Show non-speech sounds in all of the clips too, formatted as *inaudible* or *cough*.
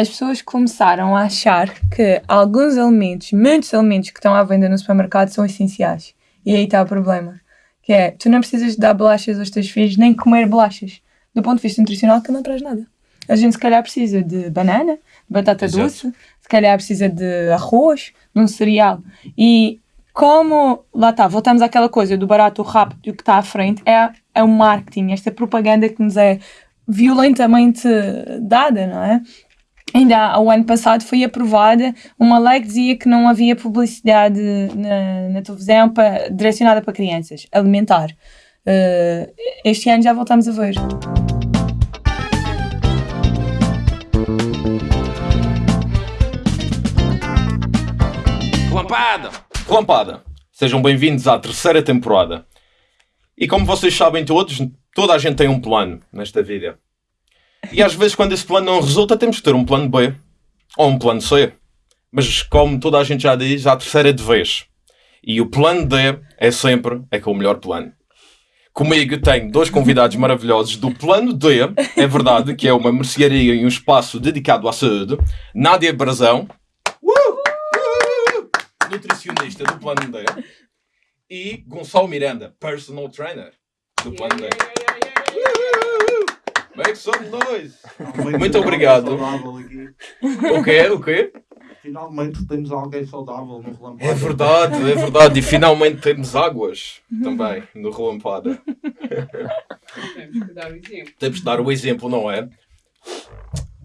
as pessoas começaram a achar que alguns alimentos, muitos alimentos que estão à venda no supermercado são essenciais. E aí está o problema. Que é, tu não precisas dar bolachas aos teus filhos, nem comer bolachas. Do ponto de vista nutricional, que não traz nada. A gente se calhar precisa de banana, de batata Exato. doce, se calhar precisa de arroz, de um cereal. E como, lá está, voltamos àquela coisa do barato, rápido e o que está à frente, é, é o marketing, esta propaganda que nos é violentamente dada, não é? Ainda ao ano passado foi aprovada uma lei que dizia que não havia publicidade na, na televisão direcionada para crianças, alimentar. Eh, este ano já voltamos a ver. Relampada! Relampada! Sejam bem-vindos à terceira temporada. E como vocês sabem todos, toda a gente tem um plano nesta vida. E às vezes, quando esse plano não resulta, temos que ter um plano B ou um plano C. Mas como toda a gente já diz, a terceira é de vez. E o plano D é sempre é que é o melhor plano. Comigo tenho dois convidados maravilhosos do plano D, é verdade, que é uma mercearia e um espaço dedicado à saúde. Nádia Brazão, nutricionista do plano D. E Gonçalo Miranda, personal trainer do plano D. Make some noise! Muito obrigado. Saudável aqui. O quê? O quê? Finalmente temos alguém saudável no relampada. É verdade, é verdade. E finalmente temos águas também no relampada. Temos que dar o exemplo. Temos de dar o exemplo, não é?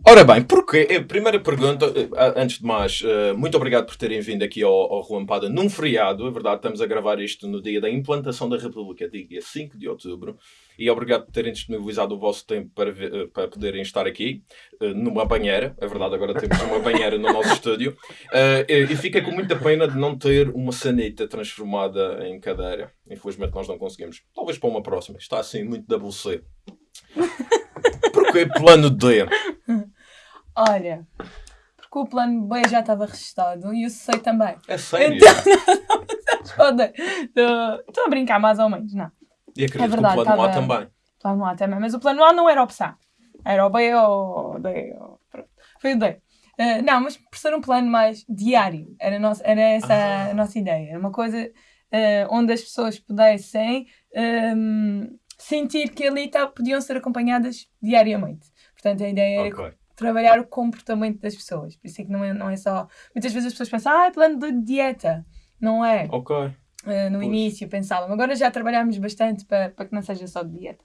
Ora bem, porquê? Eh, Primeira pergunta, eh, antes de mais, eh, muito obrigado por terem vindo aqui ao, ao Relampada num feriado. É verdade, estamos a gravar isto no dia da implantação da República, dia 5 de outubro. E obrigado por terem disponibilizado o vosso tempo para, ver- para poderem estar aqui numa banheira. É verdade, agora temos uma banheira no nosso estúdio. E fica com muita pena de não ter uma sanita transformada em cadeira. Infelizmente nós não conseguimos. Talvez para uma próxima. Está assim muito WC. Porquê plano D? Olha, porque o plano B já estava registado e eu sei também. É sério? Foda. *laughs* Estou a brincar mais ou menos, não. E acredito É verdade, que o plano A também. Plano A também, mas o plano A não era opção. Era o B ou o D. Ou... pronto. Foi o D. Eh, não, mas por ser um plano mais diário, era, a nossa, era essa Ah. a nossa ideia. Era uma coisa eh, onde as pessoas pudessem ehm, sentir que ali tá, podiam ser acompanhadas diariamente. Portanto, a ideia era Ok. Trabalhar o comportamento das pessoas. Por isso é que não é, não é só. Muitas vezes as pessoas pensam, ah, é plano de dieta. Não é. Ok. Uh, no Pois. início pensavam. Agora já trabalhámos bastante para, para que não seja só de dieta.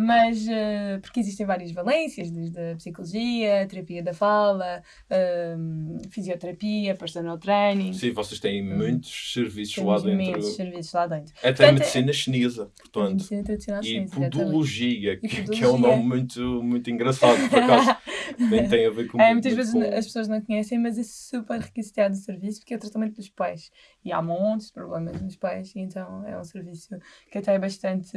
Mas, uh, porque existem várias valências, desde a psicologia, a terapia da fala, um, fisioterapia, personal training. Sim, vocês têm muitos serviços Temos lá dentro. imensos serviços lá dentro. Até Portanto, medicina chinesa, portanto. medicina tradicional E chinesa, exatamente. podologia, que, E que é um nome muito, muito engraçado, por acaso. Nem tem a ver com *laughs* É, muitas vezes com- as pessoas não conhecem, mas é super requisitado o serviço porque é o tratamento dos pés. E há montes de problemas nos e então é um serviço que até é bastante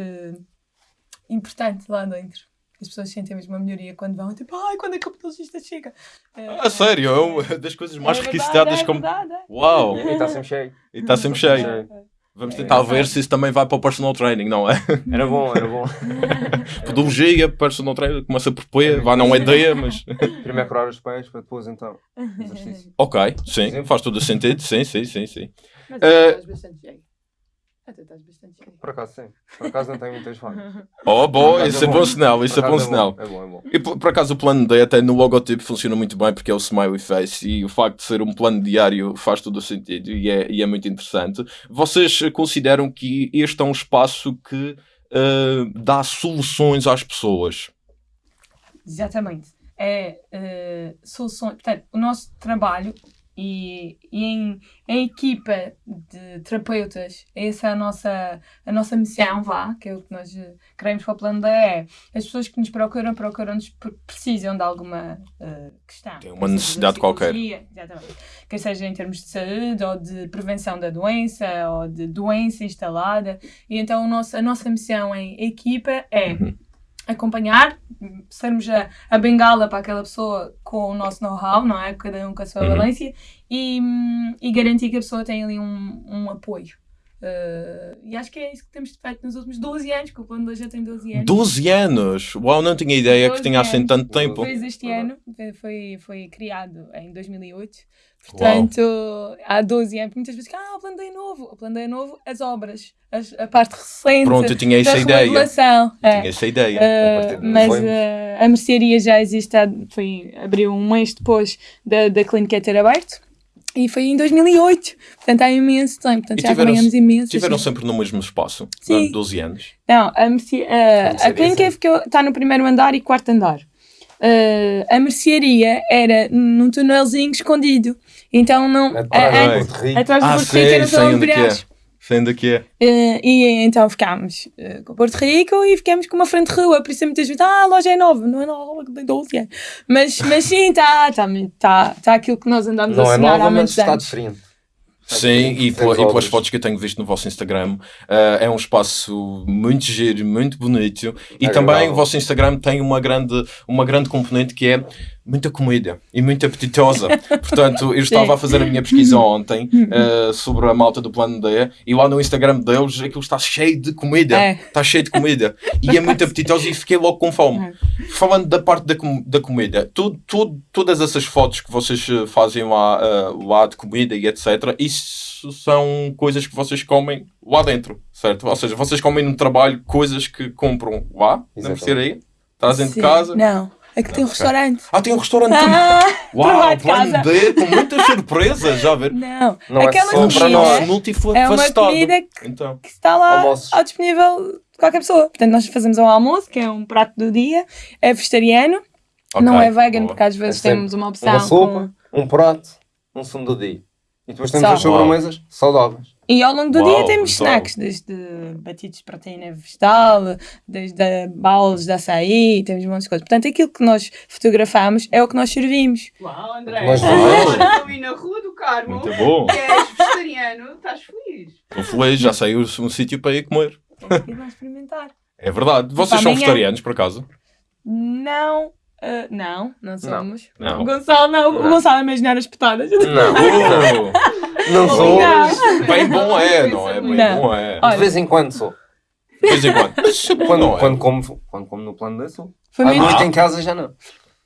importante lá dentro. As pessoas sentem mesmo uma melhoria quando vão, tipo, ai, quando é que o pedologista chega? É, Ah, sério, é uma *laughs* das coisas mais é requisitadas é como. verdade, é. Uau! E está sempre cheio. E está sempre cheio. Vamos tentar ver se isso também vai para o personal training, não é? *laughs* Era bom, era bom. *laughs* Podologia, personal training, começa por P, vá, não é D, mas. Primeiro curar os pés para depois então. Exercício. Ok, sim, faz todo o sentido, sim, sim, sim, sim. Mas estás bastante cheio. Até estás bastante cheio. Por acaso sim. Por acaso não tenho muitas falhas. Oh, bom, isso é bom sinal, isso é Por bom sinal. É bom, é bom. E por, por acaso o plano D até no logotipo funciona muito bem porque é o smiley face e o facto de ser um plano diário faz todo o sentido e é, e é muito interessante. Vocês consideram que este é um espaço que eh, dá soluções às pessoas? Exatamente. É uh, soluções. Portanto, o nosso trabalho e, e em, em equipa de terapeutas, essa é a nossa, a nossa missão, vá, que é o que nós eh, queremos para o plano da é as pessoas que nos procuram, procuram-nos por precisam de alguma eh, questão. Tem uma necessidade de qualquer. Exatamente. Quer seja em termos de saúde ou de prevenção da doença ou de doença instalada. E então o nosso, a nossa missão em equipa é Uhum. Acompanhar, sermos a, a bengala para aquela pessoa com o nosso know-how, não é? Cada um com a sua Uhum. valência e, e garantir que a pessoa tem ali um, um apoio Uh, e acho que é isso que temos feito nos últimos 12 anos, que o plano 2 já tem 12 anos. 12 anos! Uau, não tinha ideia que 12 tinha assim tanto tempo. Fez este ano, foi- foi, foi criado em 2008. Portanto, há 12 anos, muitas vezes, ah, o plano D é novo. O plano D é novo, as obras, as- a parte recente Pronto, eu tinha essa ideia. remodelação. É. Tinha essa ideia. Uh, a mas uh, a mercearia já existe, há- foi, abriu um mês depois da, da clínica ter aberto e foi em 2008, portanto há imenso tempo, portanto E já tiveram- ganhamos imenso. Tiveram assim. sempre no mesmo espaço, Sim. durante 12 anos. Não, a, merce- uh, a mercearia, clínica está no primeiro andar e quarto andar. Uh, a mercearia era num tunelzinho escondido, então não. Atrás a- a- do Porto Rico. atrás do Ah, Porto Rico sei, era sei só onde é que é. É que é. Eh, e então ficámos eh, com o Porto Rico e ficámos com uma frente de rua, por isso muitas vezes, ah, a loja é nova, não é nova, tem 12 anos. Mas, mas sim, está tá, tá, tá aquilo que nós andamos a Não é sonhar há nova, mas muitos está anos. diferente. Sim, e, pela- e pelas fotos que eu tenho visto no vosso Instagram, eh, é um espaço muito giro, muito bonito. E Agradável. também o vosso Instagram tem uma grande, uma grande componente que é muita comida e muito apetitosa. *laughs* Portanto, eu estava a fazer a minha pesquisa ontem eh, sobre a malta do plano D e lá no Instagram deles aquilo está cheio de comida. É. Está cheio de comida. E é muito apetitosa e fiquei logo com fome. É. Falando da parte da, com- da comida, tu, tu- todas essas fotos que vocês eh, fazem lá, eh, lá de comida e etc., isso são coisas que vocês comem lá dentro, certo? Ou seja, vocês comem no trabalho coisas que compram lá, na mercearia, trazem de Sim. casa. Não, aqui tem um ok. restaurante. Ah, tem um restaurante *laughs* também. Ah, Uau, de plano casa. D, com muitas surpresas, já a ver? Não, Não é aquela só para comida nós. é uma multifacetado. comida que, Então, que está lá Almoços. ao disponível de qualquer pessoa. Portanto, nós fazemos um almoço, que é um prato do dia, é vegetariano, não é vegan, boa. porque às vezes É sempre temos uma opção Uma com- sopa, um prato, um sumo do dia. E depois temos Só. as sobremesas saudáveis. E ao longo do Uau, dia temos brutal. snacks, desde batidos de proteína vegetal, desde balas de açaí, temos um monte de coisas. Portanto, aquilo que nós fotografamos é o que nós servimos. Uau, André. Mas Agora estou aí na Rua do Carmo. Muito bom. E és vegetariano, estás feliz. Estou feliz, já sei um sítio para ir comer. Lá experimentar. É verdade. Vocês são vegetarianos, por acaso? Não, ah, não, não somos. Não. O Gonçalo não, o Não. Gonçalo é imaginar as petadas. Não, não *laughs* sou. Não. bem bom é, não é? Bem Não. bom é. Olha, De vez em quando sou. De vez em quando. É Quando, não é? quando, como, quando como no plano de sou. Foi À noite em casa já não.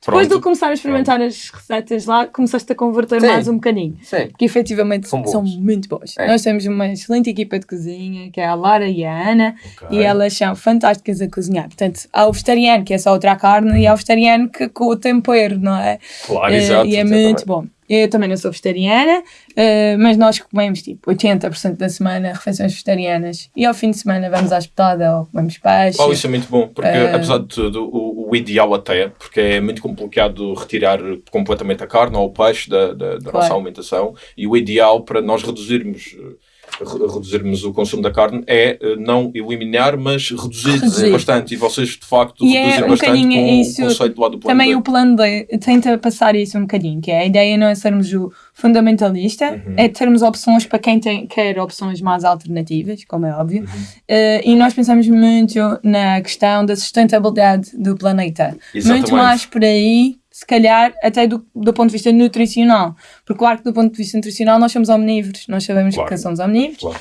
Depois de Pronto. começar a experimentar as receitas lá, começaste a converter Sim. mais um bocadinho. Sim. Que efetivamente São são, muito boas. É. Nós temos uma excelente equipa de cozinha, que é a Lara e a Ana, Ok. e elas são fantásticas a cozinhar. Portanto, há o vegetariano, que é só outra carne, e há o vegetariano que, com o tempero, não é? Claro, Eh, exato. e é exatamente. muito bom. Eu também não sou vegetariana, eh, mas nós comemos tipo 80% da semana refeições vegetarianas e ao fim de semana vamos à espetada ou comemos peixe. Oh, isso é muito bom, porque Eh, apesar de tudo, o, o ideal até, porque é muito complicado retirar completamente a carne ou o peixe da, da, da Claro. nossa alimentação, e o ideal para nós reduzirmos, eh, reduzirmos o consumo da carne é eh, não eliminar, mas reduzir, Reduzir. bastante, e vocês de facto E é reduzem um bastante com isso, o conceito lá do plano Também B. o plano D tenta passar isso um bocadinho, que é a ideia não é sermos o fundamentalista, Uhum. é termos opções para quem tem, quer opções mais alternativas, como é óbvio, Uhum. Eh, e nós pensamos muito na questão da sustentabilidade do planeta. Exatamente. Muito mais por aí, se calhar, até do, do ponto de vista nutricional. Porque, claro que do ponto de vista nutricional nós somos omnívoros, nós sabemos Claro. que somos omnívoros, Claro.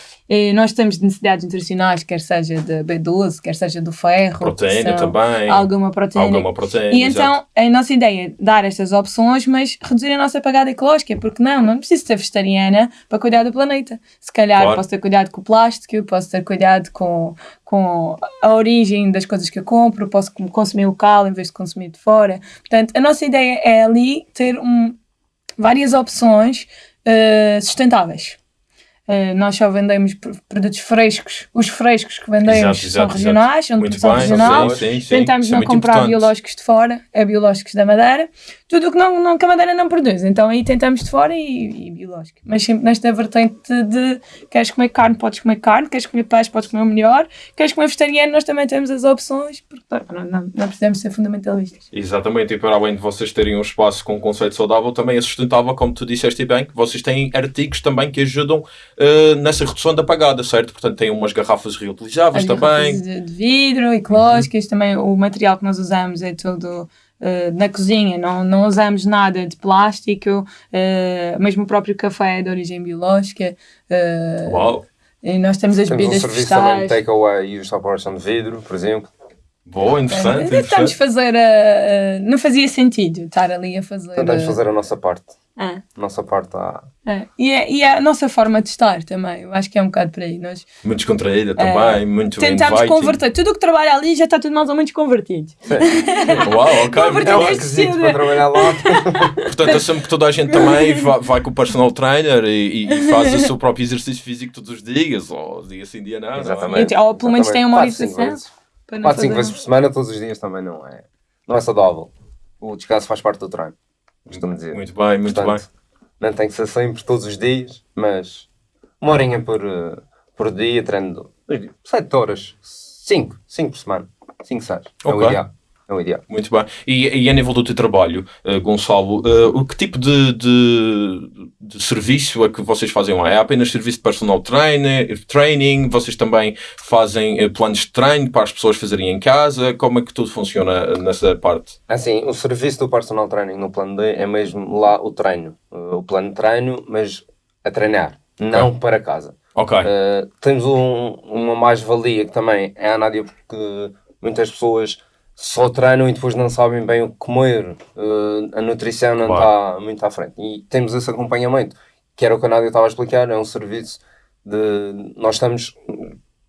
Nós temos necessidades nutricionais, quer seja de B12, quer seja do ferro, Proteína também, alguma proteína. alguma proteína. E então a nossa ideia é dar estas opções, mas reduzir a nossa pegada ecológica, porque não, não preciso ser vegetariana para cuidar do planeta. Se calhar Claro. posso ter cuidado com o plástico, posso ter cuidado com, com a origem das coisas que eu compro, posso consumir local em vez de consumir de fora. Portanto, a nossa ideia é ali ter um, várias opções eh, sustentáveis. Eh, nós só vendemos pr- produtos frescos. Os frescos que vendemos Exato, são exato, regionais, são de produção regional. sim, sim. Tentamos é não comprar importante. biológicos de fora, é biológicos da Madeira. Tudo o que, não, não, que a Madeira não produz. Então aí tentamos de fora e, e biológico. Mas sempre nesta vertente de queres comer carne, podes comer carne, queres comer peixe, podes comer o melhor, queres comer vegetariano, nós também temos as opções, porque não, não, não precisamos ser fundamentalistas. Exatamente, e para além de vocês terem um espaço com um conceito saudável, também é sustentável, como tu disseste bem, que vocês têm artigos também que ajudam eh, nessa redução da pagada, certo? Portanto, têm umas garrafas reutilizáveis As também. garrafas de, vidro, ecológicas, também o material que nós usamos é todo eh, na cozinha, não, não usamos nada de plástico, eh, mesmo o próprio café é de origem biológica. eh, Uau! E nós temos as Temos um bebidas serviço também de takeaway e os são de vidro, por exemplo. Boa, interessante. Tentamos interessante. fazer a. a- não fazia sentido estar ali a fazer. Tentamos a- fazer a nossa parte. Ah, A nossa parte tá- está. é. E, é, e é a nossa forma de estar também. Eu acho que é um bocado por aí. Nós Muito descontraída também, muito tentamos inviting. converter. Tudo o que trabalha ali já está tudo mais ou menos convertido. Uau, ok. É um requisito para trabalhar lá. Portanto, assumo que toda a gente também vai, vai com o personal trainer e, e- faz o seu próprio exercício físico todos os dias, ou dia sim, dia não. é? Exatamente. Ou pelo menos tem uma Quatro, cinco fazer- vezes por semana, todos os dias também não é, não é saudável. O descanso faz parte do treino, costumo dizer. Muito bem, muito Portanto, Não tem que ser sempre todos os dias, mas uma horinha por, eh, por dia, treino 7 horas, 5, 5 por semana, 5, 6. É o ideal. É o ideal. Muito bem. E, e a nível do teu trabalho, eh, Gonçalo, eh, o que tipo de, de, de serviço é que vocês fazem lá? É apenas serviço de personal trainer, training? Vocês também fazem eh, planos de treino para as pessoas fazerem em casa? Como é que tudo funciona nessa parte? Assim, o serviço do personal training no plano D é mesmo lá o treino. Uh, O plano de treino, mas a treinar, não para casa. Ok. Uh, temos um- uma mais-valia que também é a Nádia, porque muitas pessoas só treinam e depois não sabem bem o que comer. Uh, a nutrição não Claro. está muito à frente. E temos esse acompanhamento, que era o que a Nádia estava a explicar, é um serviço de... Nós estamos...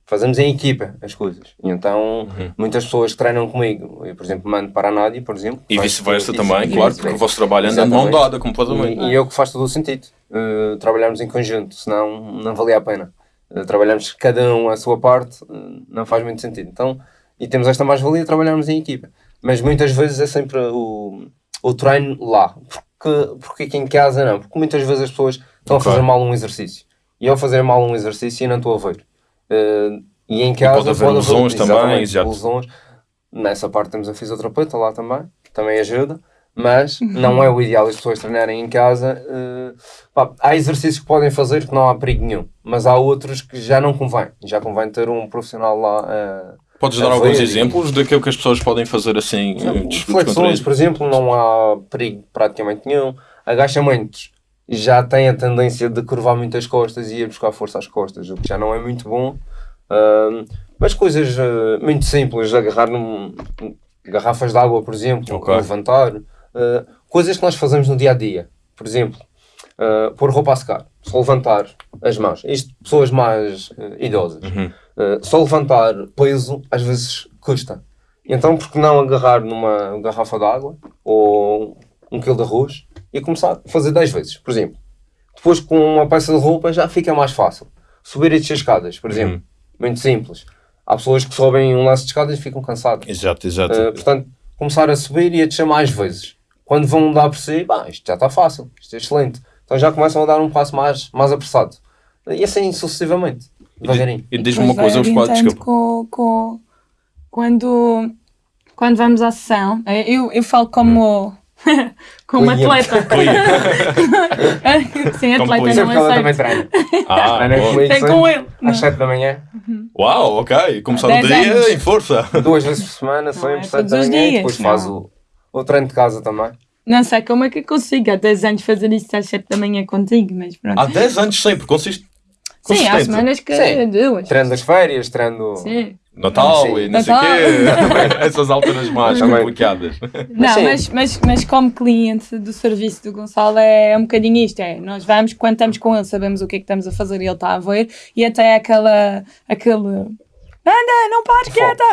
Fazemos em equipa as coisas. E então, muitas pessoas treinam comigo, eu, por exemplo, mando para a Nádia, por exemplo. E vice-versa também, isso, claro, porque o vosso trabalho anda de mão dada completamente. E, e é o que faz todo o sentido. Uh, trabalharmos em conjunto, senão não valia a pena. Uh, trabalhamos cada um a sua parte, uh, não faz muito sentido. Então, e temos esta mais-valia de trabalharmos em equipa. Mas muitas vezes é sempre o, o treino lá. Porque, porque aqui em casa não. Porque muitas vezes as pessoas estão a fazer mal um exercício. E ao fazer mal um exercício, eu não estou a ver. Uh, e em casa pode haver lesões também, exatamente, exato. lesões. Nessa parte temos a fisioterapeuta lá também, também ajuda, mas não é o ideal as pessoas treinarem em casa. eh, pá, há exercícios que podem fazer que não há perigo nenhum, mas há outros que já não convém. Já convém ter um profissional lá. eh, Podes dar alguns exemplos daquilo que as pessoas podem fazer assim? eh, Flexões, por exemplo, não há perigo praticamente nenhum. Agachamentos já tem a tendência de curvar muitas costas e ir buscar força às costas, o que já não é muito bom. Ahm, mas coisas ah, muito simples, agarrar num, garrafas de água, por exemplo, Ok. levantar, ah, coisas que nós fazemos no dia a dia. Por exemplo, pôr roupa a secar, levantar as mãos. Isto, pessoas mais idosas. Uhum. Uh, só levantar peso às vezes custa. Então, por que não agarrar numa garrafa de água ou um quilo de arroz e começar a fazer 10 vezes, por exemplo. Depois, com uma peça de roupa, já fica mais fácil. Subir e descer escadas, por exemplo. Muito simples. Há pessoas que sobem um lance de escadas e ficam cansadas. Exato, exato. Uh, portanto, começar a subir e a descer mais vezes. Quando vão dar por si, pá, isto já está fácil, isto é excelente. Então já começam a dar um passo mais, mais apressado. E assim sucessivamente, devagarinho. E diz-me uma coisa, os quadros, com, com, quando, quando vamos à sessão, eu, eu falo como, *laughs* como Cliente. atleta. *laughs* Sim, Como atleta, não Sempre que ela é também certo. treina. Ah, Ana comigo Tem com ele. Às 7 da manhã, Uau, ok. Começar o dia anos. em força. duas vezes por semana, é sempre 7 todos da manhã, e dias, depois faz o, o treino de casa também. Não sei como é que eu consigo há 10 anos fazer isto às 7 da manhã contigo, mas pronto. Há 10 anos sempre, consiste. Sim, há semanas que Sim. duas. Treino das férias, treino. Sim. Natal Sim. e não sei o Natal. quê. *laughs* *laughs* Essas alturas mais complicadas. Não, mas, mas, mas como cliente do serviço do Gonçalo é um bocadinho isto, é, nós vamos, quando estamos com ele, sabemos o que é que estamos a fazer e ele está a ver, e até aquela, aquele, anda, não pares quieta!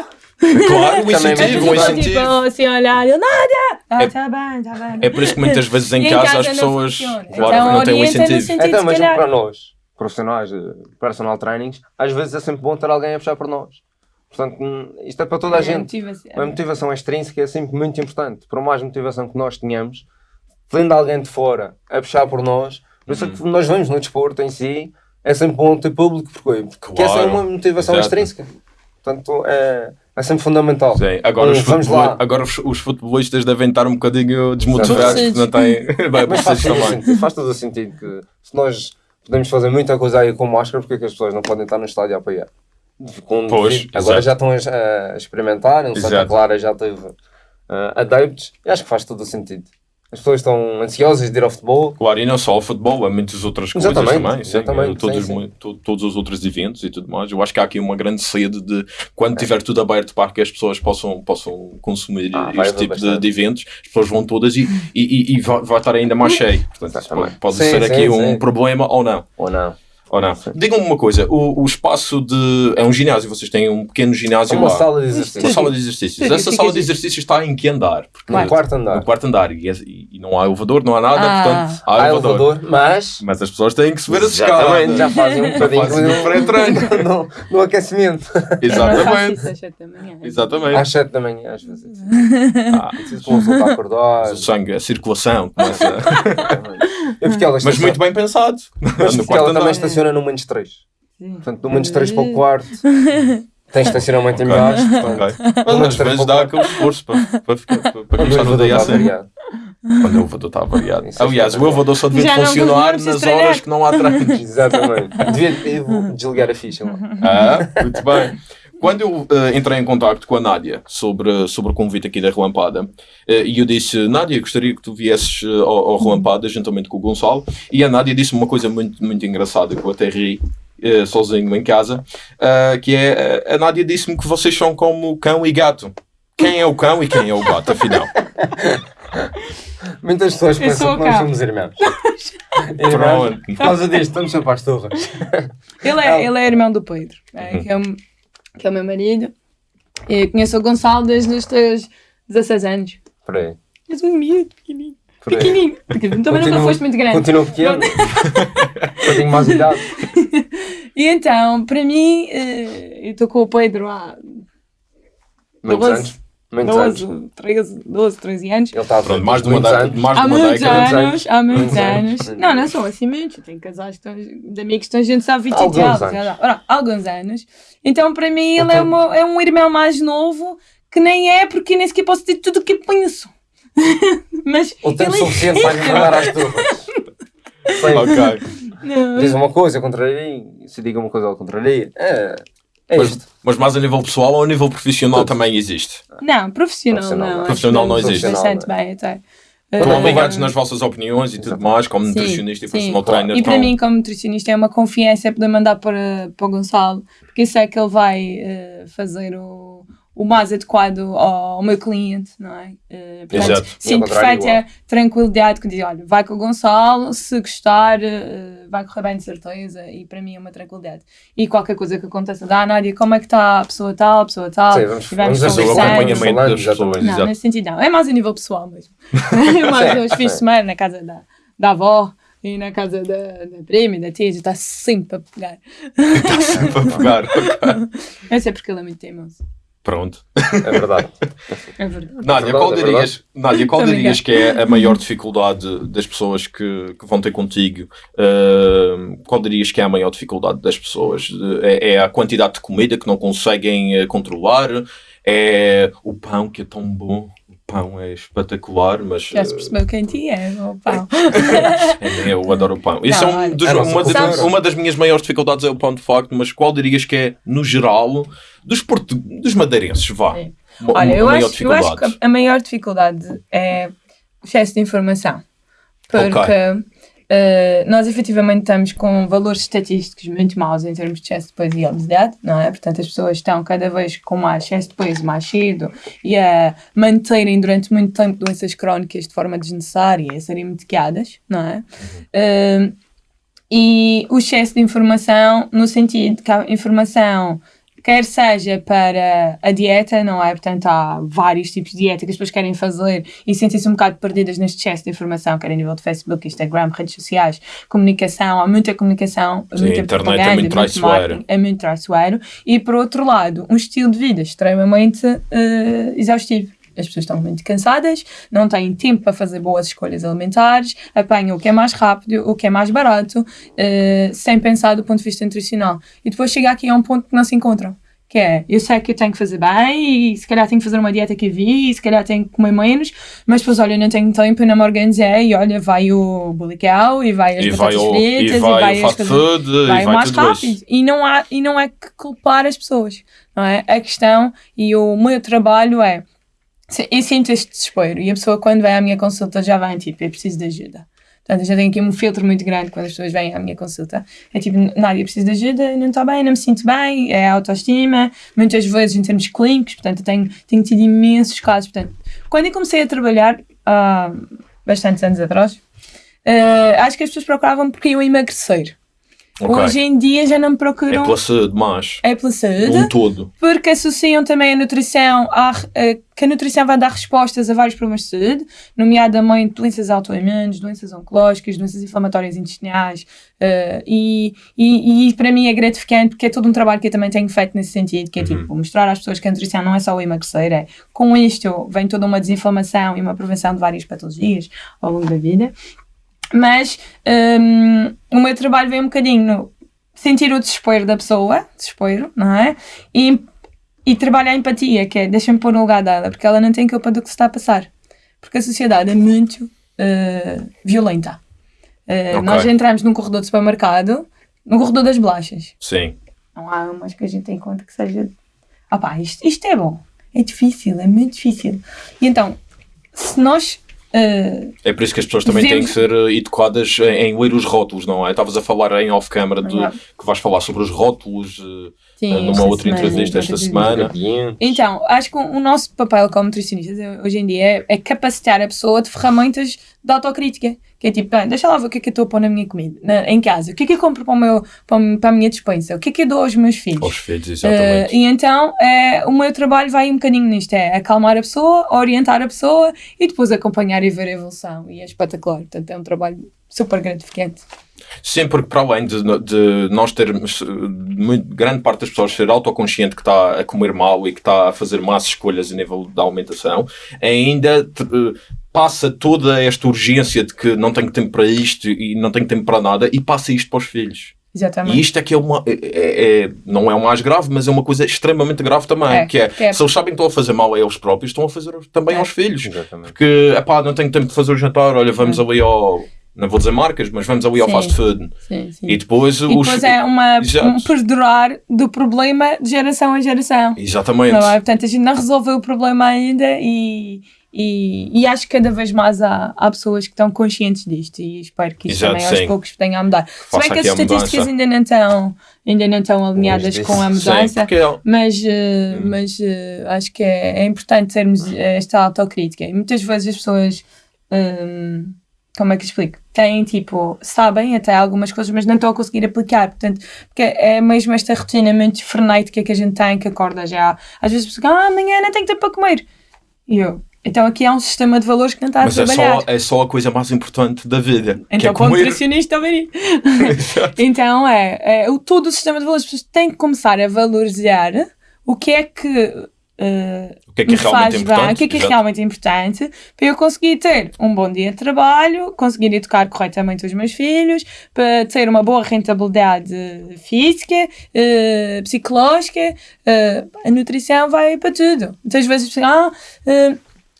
Claro, *laughs* um incentivo, um muito Tipo, incentivo. assim, a olhar, ele, nada! Ah, É- está bem, está bem. É por isso que muitas vezes em em casa casa as pessoas, funciona. claro Então, que não têm um incentivo. sentido- Então, calhar- para nós, profissionais de personal trainings, às vezes é sempre bom ter alguém a puxar por nós. Portanto, hum, isto é para toda a É, gente. motivação. A motivação extrínseca é sempre muito importante. Por mais motivação que nós tenhamos, vendo alguém de fora a puxar por nós, por isso é Uhum. que nós vemos no desporto em si, é sempre bom ter público, porque, porque essa é uma motivação Exato. extrínseca. Portanto, é, é sempre fundamental. Sim, agora, Hum, os, vamos lá. agora os, os futebolistas devem estar um bocadinho desmotivados porque não têm. *laughs* Vai, Mas faz sentido, faz todo o sentido que se nós podemos fazer muita coisa aí com máscara, porque é que as pessoas não podem estar no estádio a apoiar? Com- Pois, agora exato. já estão a, a experimentar, o Santa. Clara já teve uh, adeptos, e acho que faz todo o sentido. As pessoas estão ansiosas de ir ao futebol. Claro, e não só o futebol, há muitas outras coisas Exatamente, também. sim. exatamente, todos, sim, sim. mu- to- todos os outros eventos e tudo mais. Eu acho que há aqui uma grande sede de quando tiver tudo aberto para que as pessoas possam, possam consumir Ah, este tipo de, de eventos, as pessoas vão todas e, e, e- e vai, vai estar ainda mais cheio. Portanto, pode, pode ser aqui um problema ou não. Ou não? Ou não. Digam-me uma coisa: o, o espaço de. É um ginásio, vocês têm um pequeno ginásio Uma lá. sala de Uma exercício. sala de exercícios. Sim, Essa sala de exercícios está em que andar? Porque No quarto andar. no quarto andar. E, é- e- e não há elevador, não há nada, Ah. portanto, há, Há elevador. elevador, mas. Mas as pessoas têm que subir as Exatamente, escadas. já fazem um bocadinho pré-treino. *laughs* no, no aquecimento. Exatamente. isso às sete da manhã. Exatamente. Às 7 da manhã, às vezes. Ah, Preciso uma para acordar. o sangue, a circulação começa. *laughs* Mas muito bem pensado. Mas no porque quarto ela também andar. Estaciona no menos 3. Sim. Portanto, do menos 3 para o quarto. *laughs* Tem estacionamento em baixo. portanto, Mas Não às vezes dá aquele esforço para, para, ficar, para, para Quando o começar no elevador dia está assim. variado. Quando o elevador está variado. É Aliás, o elevador só devia funcionar nas estranhar. horas que não há treinos. *laughs* Exatamente. Devia, desligar a ficha *laughs* lá. Ah, muito bem. Quando eu eh, entrei em contacto com a Nádia sobre, sobre o convite aqui da Relampada, eh, e eu disse, Nádia, gostaria que tu viesses eh, ao, ao Relampada juntamente com o Gonçalo, e a Nádia disse uma coisa muito, muito engraçada que eu até ri sozinho em casa, que é, a Nádia disse-me que vocês são como cão e gato. Quem é o cão e quem é o gato, afinal? *laughs* Muitas pessoas Eu pensam que nós somos irmãos. *laughs* irmãos. Por causa disto, estamos sempre às torres. Ele é, ele é irmão do Pedro, é, Uhum. que, é o, que é o meu marido. E conheço o Gonçalo desde os teus 16 anos. Por aí. És um miúdo, pequenino. Por aí. Pequenino. Porque também nunca Continua- foste muito grande. Continua pequeno. *laughs* Eu tenho mais idade. *laughs* E então, para mim, eh, eu estou com o Pedro há Muitos 12, anos. Muitos anos. 12, 13, 12, 13 anos. Ele está a Pronto, mais de uma, muitos década- anos. Há muitos anos, anos. há muitos anos. anos. Não, não são assim muitos. Eu tenho casais estão, de amigos que estão juntos há 20 Alguns e tal. anos. lá. Ora, alguns anos. Então, para mim, ele é, Então- uma- é um irmão mais novo que nem é, porque nem sequer posso dizer tudo o que penso. *laughs* Mas O tempo suficiente para lhe mandar às torres. Sim. Ok. Não. Diz uma coisa, contraria. Se diga uma coisa, ao contraria. É, é Mas, isto. mas mais a nível pessoal ou a nível profissional também existe? Não, profissional, Profissional não. não. acho Profissional não existe. Bastante bem, até. Estão ligados Eh, nas vossas opiniões e tudo Exato. mais, como Sim, nutricionista e sim. personal Claro. trainer. E para estão- mim, como nutricionista, é uma confiança poder mandar para, para o Gonçalo, porque eu sei que ele vai eh, fazer o, o mais adequado ao, ao meu cliente, não é? Eh, portanto, Exato. Contrário, perfeita tranquilidade que diz: olha, vai com o Gonçalo, se gostar, eh, vai correr bem de certeza, e para mim é uma tranquilidade. E qualquer coisa que aconteça, dá, Nádia, como é que está a pessoa tal, a pessoa tal, Sim, vamos- e vamos conversando. acompanhamento das pessoas. Não, Exato. nesse sentido não. É mais a nível pessoal mesmo. *laughs* é mais Sim, os fins de sim. semana na casa da, da avó e na casa da, da prima e da tia, está sempre a pegar. Está sempre a pegar. ok. *laughs* Eu sei porque ele é muito teimoso. Pronto. É verdade. É verdade. Nádia, verdade, qual é dirias, Nádia, qual dirias que é a maior dificuldade das pessoas que, que vão ter contigo? Uh, qual dirias que é a maior dificuldade das pessoas? É, é a quantidade de comida que não conseguem eh, controlar? É o pão que é tão bom? O pão é espetacular, mas Já se eh, percebeu quem ti é, o pau. *laughs* É, Eu adoro o pão. Isso Não, é um dos- uma, das, uma das minhas maiores dificuldades é o pão de facto, mas qual dirias que é, no geral, dos, portu dos madeirenses, vá? É. Uma- Olha, uma eu maior acho, eu acho que a- a maior dificuldade é o excesso de informação. Porque eh, nós efetivamente estamos com valores estatísticos muito maus em termos de excesso de peso e obesidade, não é? Portanto, as pessoas estão cada vez com mais excesso de peso mais cedo e a manterem durante muito tempo doenças crónicas de forma desnecessária e a serem medicadas, não é? Eh, e o excesso de informação no sentido que a informação quer seja para a dieta, não é? Portanto, há vários tipos de dieta que as pessoas querem fazer e sentem-se um bocado perdidas neste excesso de informação, quer a nível de Facebook, Instagram, redes sociais, comunicação, há muita comunicação, Sim, muita a internet é muito traiçoeiro. é muito traiçoeiro. E, por outro lado, um estilo de vida extremamente eh, exaustivo. As pessoas estão muito cansadas, não têm tempo para fazer boas escolhas alimentares, apanham o que é mais rápido, o que é mais barato, eh, sem pensar do ponto de vista nutricional. E depois chega aqui a um ponto que não se encontram. Que é, eu sei que eu tenho que fazer bem, e se calhar tenho que fazer uma dieta que vi, e se calhar tenho que comer menos, mas depois, olha, eu não tenho tempo, eu não me organizei, e olha, vai o bulical, e vai as E vai batatas o, fritas, e vai o as fast coisas- food, e vai vai o mais rápido. isso. E não, há, e não é que culpar as pessoas, não é? A questão e o meu trabalho é Eu sinto este desespero e a pessoa quando vem à minha consulta já vem tipo, eu preciso de ajuda. Portanto, eu já tenho aqui um filtro muito grande quando as pessoas vêm à minha consulta. É tipo, Nádia, preciso de ajuda, não estou bem, não me sinto bem, é autoestima, muitas vezes em termos clínicos, portanto, eu tenho, tenho tido imensos casos. Portanto, quando eu comecei a trabalhar, há bastantes anos atrás, eh, acho que as pessoas procuravam porque iam emagrecer. Ok. Hoje em dia já não me É procuram. pela saúde, mas É pela saúde um todo. porque associam também a nutrição a- que a nutrição vai dar respostas a vários problemas de saúde, nomeadamente doenças autoimunes, doenças oncológicas, doenças inflamatórias intestinais, eh, e, e, e para mim é gratificante porque é todo um trabalho que eu também tenho feito nesse sentido, que é tipo mostrar às pessoas que a nutrição não é só o emagrecer, é com isto vem toda uma desinflamação e uma prevenção de várias patologias ao longo da vida. Mas hum, o meu trabalho vem um bocadinho no sentir o desespero da pessoa, desespero, não é? E, e trabalhar a empatia, que é deixa-me pôr no lugar dela, porque ela não tem culpa do que se está a passar. Porque a sociedade é muito eh, violenta. Eh, Ok. Nós entramos num corredor de supermercado, no corredor das bolachas. Sim. Não há umas que a gente tem em conta que seja. Ah pá, isto, isto é bom. É difícil, é muito difícil. E então, se nós. Eh, É por isso que as pessoas também têm que ser eh, educadas em, em ler os rótulos, não é? Estavas a falar em off-camera de que vais falar sobre os rótulos eh, sim, numa outra semana, entrevista esta semana. Então, acho que o nosso papel como nutricionistas eh, hoje em dia é, é capacitar a pessoa de ferramentas de autocrítica. Que é tipo, bem, deixa lá ver o que é que eu estou a pôr na minha comida, na- em casa. O que é que eu compro para, o meu, para, a minha despensa? O que é que eu dou aos meus filhos? Aos filhos, exatamente. e então, eh, o meu trabalho vai um bocadinho nisto: é acalmar a pessoa, orientar a pessoa e depois acompanhar e ver a evolução. E é espetacular. Portanto, é um trabalho super gratificante. Sim, porque para além de, de nós termos eh, muito, grande parte das pessoas ser autoconsciente que está a comer mal e que está a fazer más escolhas a nível da alimentação, ainda eh, passa toda esta urgência de que não tenho tempo para isto e não tenho tempo para nada e passa isto para os filhos. Exatamente. E isto é que é uma. é- é- é- não é o mais grave, mas é uma coisa extremamente grave também. É, que é, que é- se eles sabem que estão a fazer mal a eles próprios, estão a fazer também É. aos filhos. Exatamente. Porque, epá, não tenho tempo de fazer o jantar, olha, vamos ali ao. Não vou dizer marcas, mas vamos ali ao Sim. fast food. Sim, sim. E depois E os. depois é uma, Exato. um perdurar do problema de geração em geração. Exatamente. Não é? Portanto, a gente não resolveu o problema ainda e, e, e acho que cada vez mais há, há pessoas que estão conscientes disto e espero que isso Exato, também aos poucos venha a mudar. Se Faça bem que as estatísticas ainda não estão, ainda não estão alinhadas com a mudança, é- mas, eh, Hum. mas eh, acho que é, é importante termos esta autocrítica. E muitas vezes as pessoas, hum, como é que explico? Têm tipo, sabem até algumas coisas, mas não estão a conseguir aplicar. Portanto, porque é mesmo esta rotina muito frenética que a gente tem, que acorda já. Às vezes ah, amanhã não tenho tempo para comer. E eu, então aqui há um sistema de valores que não está Mas a é trabalhar. só, é só a coisa mais importante da vida. que é Então, para o nutricionista, *laughs* *laughs* ouvir Então, é, é todo o sistema de valores. As pessoas têm que começar a valorizar o que é que, eh, O que é que é me realmente faz bem, importante, o que é que é realmente importante para eu conseguir ter um bom dia de trabalho, conseguir educar corretamente os meus filhos, para ter uma boa rentabilidade física, eh, psicológica. eh, a nutrição vai para tudo. Muitas vezes, as pessoas, ah,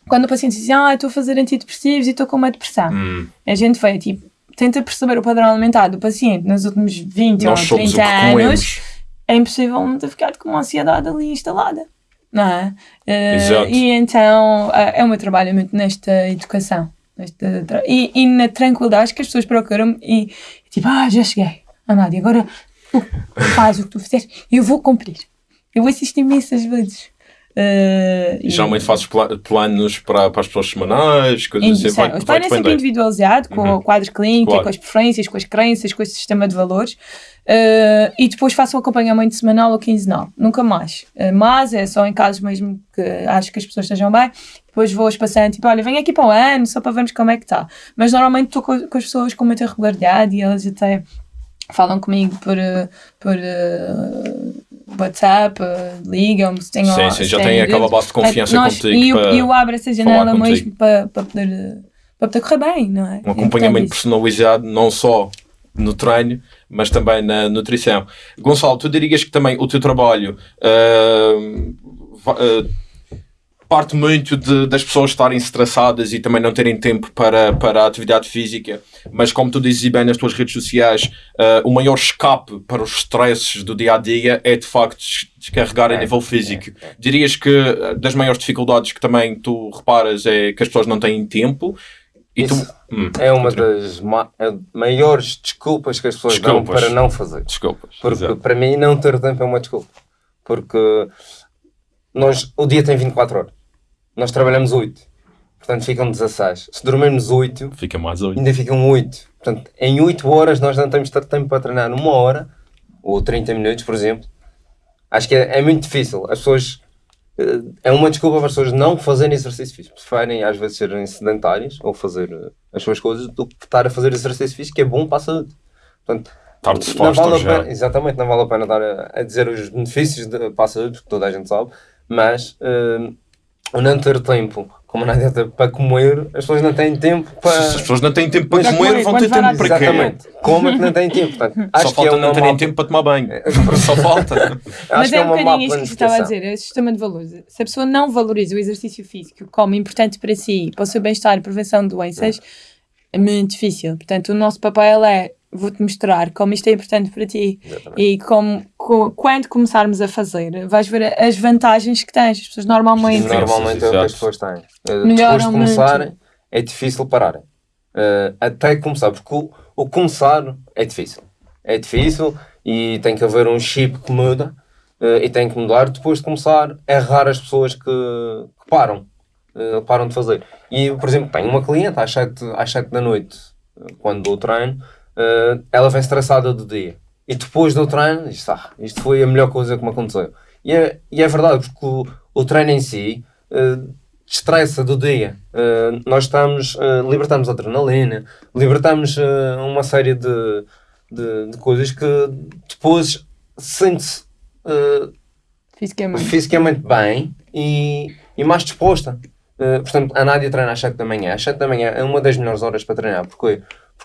quando o paciente diz, ah, estou a fazer antidepressivos e estou com uma depressão. Hum, A gente vai, tipo, tenta perceber o padrão alimentar do paciente nos últimos 20 nós ou somos o 30 que anos. É impossível não ter ficado com uma ansiedade ali instalada. Não é? Eh, Exato. e então eh, é o meu trabalho muito nesta educação. Nesta e, e na tranquilidade que as pessoas procuram e tipo, ah, já cheguei. Ah, Nádia, agora tu faz o que tu fizeste e eu vou cumprir. Eu assisto imensas vezes. Eh, E e- geralmente fazes pla- planos para, para as pessoas semanais, coisas assim. Vai, o é sempre individualizado, com Uhum. o quadro clínico, Claro. com as preferências, com as crenças, com esse sistema de valores. Uh, e depois faço um acompanhamento semanal ou quinzenal, nunca mais. Uh, mas é só em casos mesmo que acho que as pessoas estejam bem. Depois vou espaçando, tipo, olha, vem aqui para o ano, só para vermos como é que está. Mas normalmente estou com, com as pessoas com muita regularidade e elas até falam comigo por, uh, por uh, WhatsApp, uh, ligam-me se têm Sim, sim, já têm aquela base de confiança Nós- contigo E eu, para eu abro essa janela mesmo para, para, poder, uh, para poder correr bem, não é? um É acompanhamento isso. personalizado, não só no treino, mas também na nutrição. Gonçalo, tu dirias que também o teu trabalho ah, parte muito de- das pessoas estarem estressadas e também não terem tempo para, para a atividade física, mas como tu dizes bem nas tuas redes sociais, ah, o maior escape para os stresses do dia a dia é de facto descarregar a É, nível físico. Dirias que eh, das maiores dificuldades que também tu reparas é que as pessoas não têm tempo e tu. Hum, É uma das ma- é maiores desculpas que as pessoas Desculpas. dão para não fazer. Desculpas. Porque Exato. para mim não ter tempo é uma desculpa. Porque nós, o dia tem 24 horas. Nós trabalhamos 8. Portanto ficam 16. Se dormirmos 8, Fica mais oito. ainda ficam 8. Portanto, em 8 horas nós não temos ter tempo para treinar uma hora ou 30 minutos, por exemplo. Acho que é, é muito difícil. As pessoas. eh, É uma desculpa para as pessoas não fazerem exercício físico. Preferem às vezes serem sedentárias ou fazer eh, as suas coisas do que estar a fazer exercício físico, que é bom para a saúde. Portanto, não disposto vale a já. pena, exatamente, não vale a pena estar a, a dizer os benefícios de, para a saúde, porque toda a gente sabe, mas o não ter tempo, como não ter para comer, as pessoas não têm tempo Se para. as pessoas não têm tempo para comer, quando vão ter tempo para quê? Exatamente. Como é que não têm tempo? Portanto, acho Só que falta é uma não terem má- tempo para tomar banho. *laughs* Só falta. Mas que é um bocadinho isto que eu estava a dizer, é o sistema de valores. Se a pessoa não valoriza o exercício físico como importante para si, para o seu bem-estar e prevenção de doenças, é muito difícil. Portanto, o nosso papel é vou-te mostrar como isto é importante para ti Exatamente. e como, co- quando começarmos a fazer, vais ver as vantagens que tens. As pessoas normalmente Sim, Normalmente é o que as pessoas têm. Eh, Depois de começarem, é difícil pararem. Eh, até começar, porque o, o começar é difícil. É difícil e tem que haver um chip que muda eh, e tem que mudar. Depois de começar, é raro as pessoas que, que param. eh, param de fazer. E, por exemplo, tenho uma cliente às 7, às 7 da noite, quando dou treino, eh, ela vem estressada do dia. E depois do treino, diz, ah, isto foi a melhor coisa que me aconteceu. E é, e é verdade, porque o, o treino em si eh, estressa do dia. Eh, nós estamos, eh, libertamos adrenalina, libertamos eh, uma série de, de, de coisas que depois sente-se fisicamente. fisicamente bem e, e mais disposta. Portanto, a Nádia treina às 7 da manhã. Às 7 da manhã é uma das melhores horas para treinar. Porquê?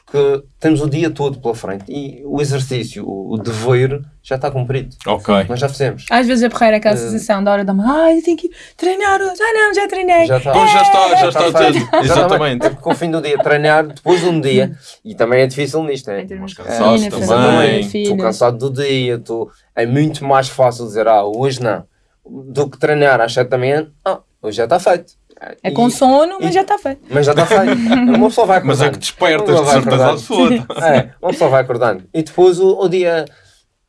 Porque temos o dia todo pela frente e o exercício, o, o dever, já está cumprido. Ok. Nós já fizemos. Às vezes a porreira é aquela Eh, sensação da hora da manhã, ai, eu tenho que ir treinar hoje, ah não, já treinei. Já está. Pois já está, já Está está feito. tudo. Exatamente. É porque ao fim do dia, treinar depois de um dia, e também é difícil nisto, é? De Cansaço rotina, também. Estou cansado do dia, estou... é muito mais fácil dizer, ah, hoje não, do que treinar às 7 da manhã, ah, hoje já está feito. É E- com sono, mas e- já está feito. Mas já está feito. *laughs* Uma pessoa vai acordando. Mas é que despertas, de certeza absoluta. É, uma pessoa vai acordando. E depois o, o dia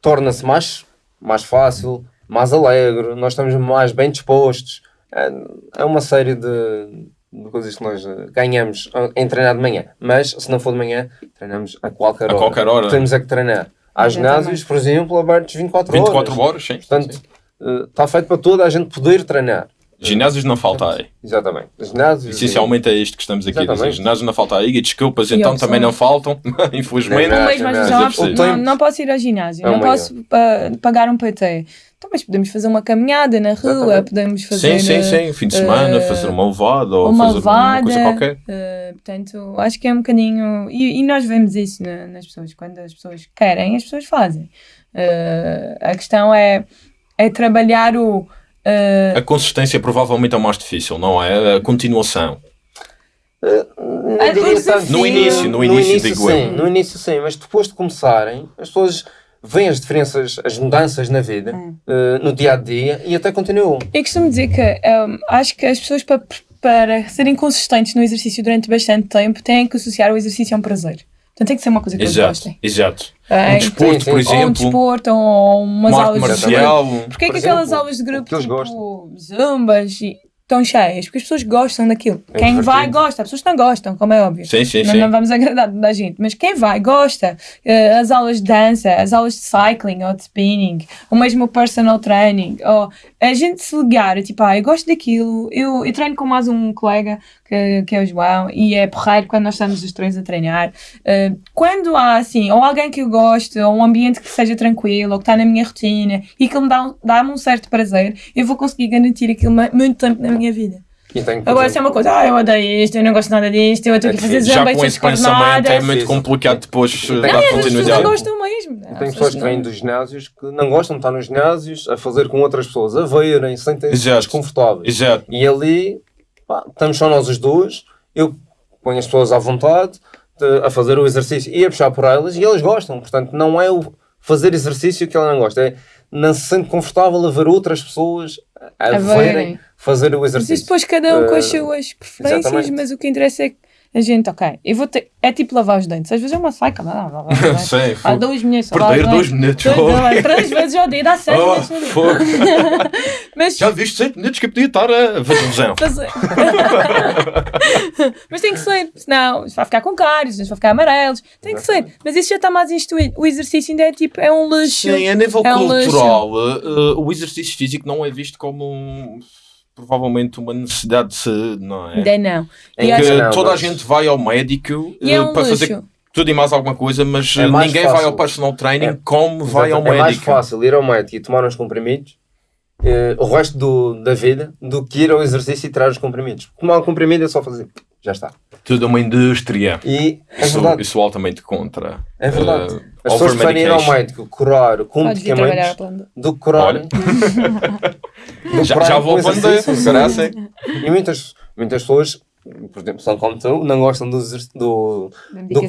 torna-se mais, mais fácil, mais alegre, nós estamos mais bem dispostos. É, é uma série de, de coisas que nós ganhamos em treinar de manhã. Mas se não for de manhã, treinamos a qualquer A hora. qualquer hora. Temos é que treinar. Há ginásios, por exemplo, abertos 24 horas. 24 horas, sim. Portanto, sim. eh, está feito para toda a gente poder treinar. Ginásios não falta aí. Exatamente. Ginásios. Essencialmente é isto que estamos aqui a dizer. Exatamente. Ginásios não falta aí. E desculpas, E então opção. também não faltam, *laughs* infelizmente. Não, Um não. não, mas é não, preciso. não posso ir ao ginásio, não uma posso pa- pagar um PT. Então, mas podemos fazer uma caminhada na rua, Exatamente. podemos fazer Sim, sim, sim. Fim de semana, eh, fazer uma levada ou uma fazer uma levada. coisa qualquer. eh, portanto, acho que é um bocadinho. E, e nós vemos isso na- nas pessoas. Quando as pessoas querem, as pessoas fazem. A questão é, é trabalhar o. eh, A consistência provavelmente é o mais difícil, não é? A continuação. Não Ah, diria os tanto. No início, no início, digo sim, eu. no início sim, mas depois de começarem, as pessoas veem as diferenças, as mudanças na vida, Hum. eh, no dia a dia e até continuam. Eu costumo dizer que um, acho que as pessoas para, para serem consistentes no exercício durante bastante tempo têm que associar o exercício a um prazer. Portanto, tem que ser uma coisa que eles Exato, gostem. exato. É, Um desporto, sim, por sim. ou um exemplo, desporto, ou umas uma aulas de marcial. Porquê Por que aquelas exemplo, aulas de grupo, que eles tipo zumbas, e- estão cheias? Porque as pessoas gostam daquilo. É quem vai, divertido. gosta. As pessoas não gostam, como é óbvio. Sim, sim, não, sim. não vamos agradar toda a gente, mas quem vai, gosta. Eh, as aulas de dança, as aulas de cycling ou de spinning, ou mesmo o personal training, ou a gente se ligar, tipo, ah, eu gosto daquilo, eu, eu treino com mais um colega, que, que é o João, e é porreiro quando nós estamos os três a treinar. Eh, quando há, assim, ou alguém que eu gosto, ou um ambiente que seja tranquilo, ou que está na minha rotina, e que me dá, dá-me um certo prazer, eu vou conseguir garantir aquilo muito tempo na minha vida. E por Agora, se é exemplo, uma coisa, ah, eu odeio isto, eu não gosto nada disto, eu estou aqui a fazer. Já zamba e com esse pensamento é muito complicado depois eh, Tem- dar pessoas não continuidade. gostam mesmo. Há tem pessoas que não- vêm dos ginásios que não gostam de estar nos ginásios, a fazer com outras pessoas, a verem, sentem-se desconfortáveis. Exato. E ali, pá, estamos só nós os dois, eu ponho as pessoas à vontade de- a fazer o exercício e a puxar por elas e eles gostam. Portanto, não é o fazer exercício que ela não gosta, é não se sente confortável a ver outras pessoas a, A verem fazer o Mas exercício. depois cada um com as Eh, suas preferências, exatamente. mas o que interessa é que a gente, ok, eu vou ter. É tipo lavar os dentes. Às vezes é uma saca, não, não, não, não, *laughs* não. Sim, Há fogo. dois minutos. Perder lá, dois minutos. dois- Três vezes ao dia, dá *laughs* sete Oh, fogo. *laughs* Mas Já viste 7 minutos que eu podia estar a fazer um. Mas tem que ser, senão vai ficar com cáries, vai ficar amarelos. Tem que ser. Mas isso já está mais instituído. O exercício ainda é tipo, é um luxo. Sim, a nível É um cultural, eh, o exercício físico não é visto como um- provavelmente uma necessidade de saúde, não é? Ainda não. Em E Que Não, toda a gente vai ao médico E é eh, um para luxo. fazer tudo e mais alguma coisa, mas É eh, ninguém vai fácil. ao personal training É. como vai ao Exato. é mais médico. fácil ir ao médico e tomar uns comprimidos eh, o resto do, da vida do que ir ao exercício e tirar os comprimidos. Tomar um comprimido é só fazer. Já está. Tudo é uma indústria. E é Isso, verdade. isso altamente contra. É verdade. eh, As pessoas preferem ir ao médico curar com a medicamentos do que curar. Do Já, curar já vou aprender. E muitas, muitas pessoas, por exemplo, são como tu, não gostam do, do, Da do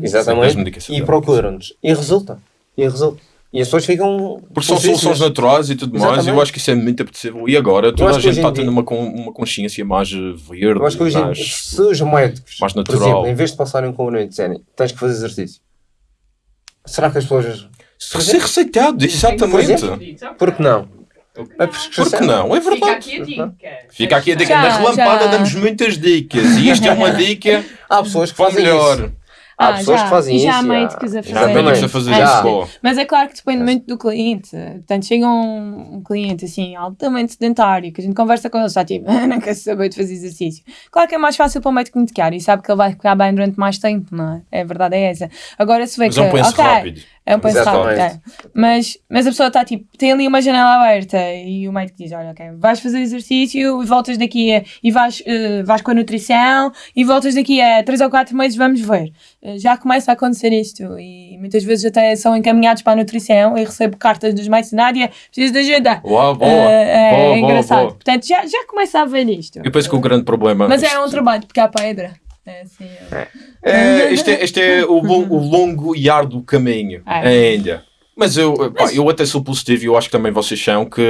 Das exatamente, e procuram-nos. E resulta. E resulta. E as pessoas ficam. Porque são soluções naturais e tudo mais, eu acho que isso é muito apetecível. E agora toda a gente está dia- tendo uma, con- uma consciência mais verde, Eu acho que hoje, mais... se os médicos, mais por natural. exemplo, em vez de passarem um comprimido e disserem tens que fazer exercício, será que as pessoas. Ser receitado, exatamente. Por que não? A Por prescrição. que não? É Fica verdade. aqui a dica. Fica aqui a dica. Já, Na relampada já. damos muitas dicas. E isto é uma *laughs* dica Há pessoas que o fazem melhor. isso. Há Ah, pessoas já. que fazem E já há isso. médicos a Já fazer. há médicos a Exatamente. fazer isso. Mas é claro que depende muito do cliente. Portanto, chega um, um cliente assim, altamente sedentário, que a gente conversa com ele, está tipo, *laughs* não quer saber de fazer exercício. Claro que é mais fácil para o médico medicar e sabe que ele vai ficar bem durante mais tempo, não é? A verdade é essa. Agora, se vê Mas que. é um penso ok, rápido. É um penso Exatamente. rápido. é. Mas, mas a pessoa está tipo, tem ali uma janela aberta e o médico diz: Olha, ok, vais fazer exercício e voltas daqui a. e vais, eh, vais com a nutrição e voltas daqui a 3 ou 4 meses, vamos ver. Já começa a acontecer isto e muitas vezes até são encaminhados para a nutrição e recebo cartas dos na área: preciso de ajuda. Uau, boa. Eh, é boa, boa, engraçado. boa. Portanto, já, já começa a ver isto. Eu penso que o grande problema. Mas é um trabalho de picar pedra. É assim. é. É, este, é, este é o, o longo e árduo caminho É. ainda. Mas eu, pá, eu até sou positivo e eu acho que também vocês são que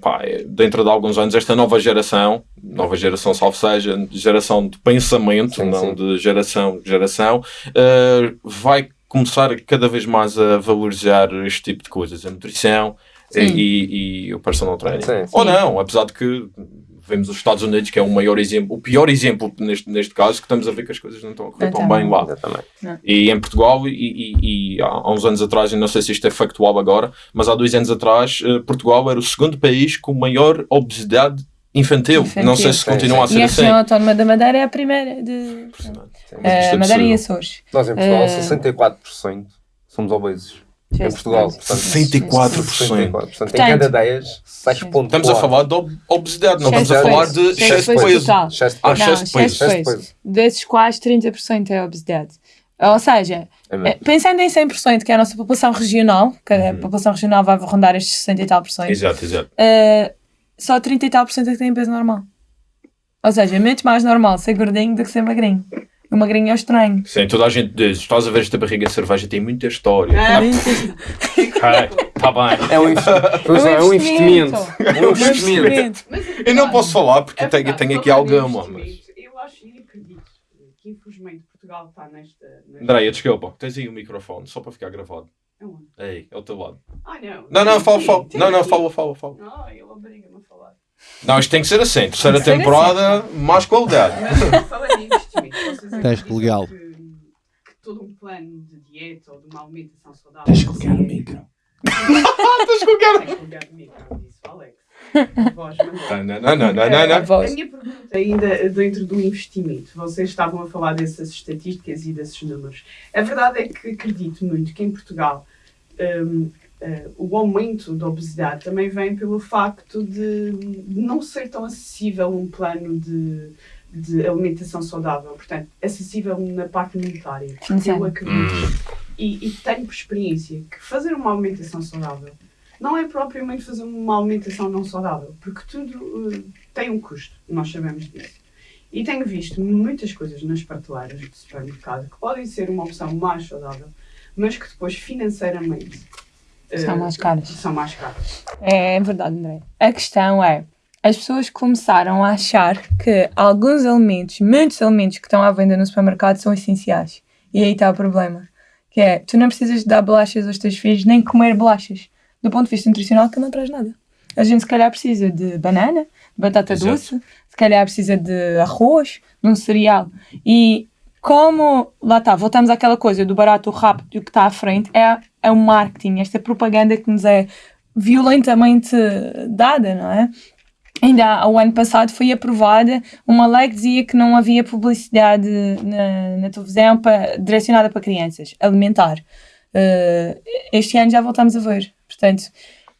pá, dentro de alguns anos esta nova geração, nova geração salvo seja, geração de pensamento, Sim, não sim. de geração, geração, eh, vai começar cada vez mais a valorizar este tipo de coisas, a nutrição Sim. e, e o personal training. Sim, sim. Ou não, apesar de que vemos os Estados Unidos, que é o maior exemplo, o pior exemplo neste, neste caso, que estamos a ver que as coisas não estão a correr tão bem lá. Exatamente. E em Portugal, e, e- e há uns anos atrás, eu não sei se isto é factual agora, mas há dois anos atrás, eh, Portugal era o segundo país com maior obesidade infantil. Infantil. Não sei se continua a sim. E ser a assim. região autónoma da Madeira é a primeira de. É Madeira e. Açores. Nós em Portugal, Eh, 64% somos obesos. Em Portugal, portanto, 64%. 64%. Portanto, em cada 10, 6,4%. Estamos a falar de ob- obesidade, não estamos a falar de Excesso de peso. Excesso de Ah, excesso de peso. Desses quais 30% é obesidade. Ou seja, É eh, pensando em 100%, que é a nossa população regional, que a população regional vai rondar estes 60 e tal por cento, Exato, exato. eh, só 30 e tal por cento é que tem peso normal. Ou seja, é muito mais normal ser gordinho do que ser magrinho. O magrinho é o estranho. Sim, toda a gente diz, estás a ver esta barriga de cerveja, tem muita história. Ah, Está *laughs* bem. É um, pois é, é um investimento. É um Um investimento. investimento. Eu não posso falar porque É tenho, verdade, tenho aqui alguma. Mas... Eu acho e acredito que infelizmente Portugal está nesta. nesta... Andréia, desculpa, tens aí o microfone, só para ficar gravado. Aonde? Ei, é ao teu lado. Ah, não. Não, não, fala, fala. tem Não, não, aqui. fala, fala, fala. Não, ele obriga-me a falar. Não, isto tem que ser assim. Terceira temporada, mais qualidade. Mas investimento, vocês Teste legal. Que, que todo um plano de dieta ou de uma alimentação saudável. Tens que ligar o micro. Tens que ligar o micro, disse o Alex. Voz. Não, não, não, não, não, A não. A minha pergunta ainda dentro do investimento, vocês estavam a falar dessas estatísticas e desses números. A verdade é que acredito muito que em Portugal hum, eh, o aumento da obesidade também vem pelo facto de não ser tão acessível um plano de, de alimentação saudável, portanto, acessível na parte monetária. Porque eu acredito e, e tenho por experiência que fazer uma alimentação saudável não é propriamente fazer uma alimentação não saudável, porque tudo eh, tem um custo, nós sabemos disso. E tenho visto muitas coisas nas prateleiras do supermercado que podem ser uma opção mais saudável, mas que depois financeiramente eh, São mais caras. São mais caras. É verdade, André. A questão é, as pessoas começaram a achar que alguns alimentos, muitos alimentos que estão à venda no supermercado são essenciais. E aí está o problema. Que é, tu não precisas dar bolachas aos teus filhos, nem comer bolachas. Do ponto de vista nutricional, que não traz nada. A gente se calhar precisa de banana, de batata Exato. doce, se calhar precisa de arroz, de um cereal. E como, lá está, voltamos àquela coisa do barato, o rápido e o que está à frente, é, é o marketing, esta propaganda que nos é violentamente dada, não é? Ainda há- o ano passado foi aprovada uma lei que dizia que não havia publicidade na, na televisão pa- direcionada para crianças, alimentar. Eh, este ano já voltamos a ver. Portanto,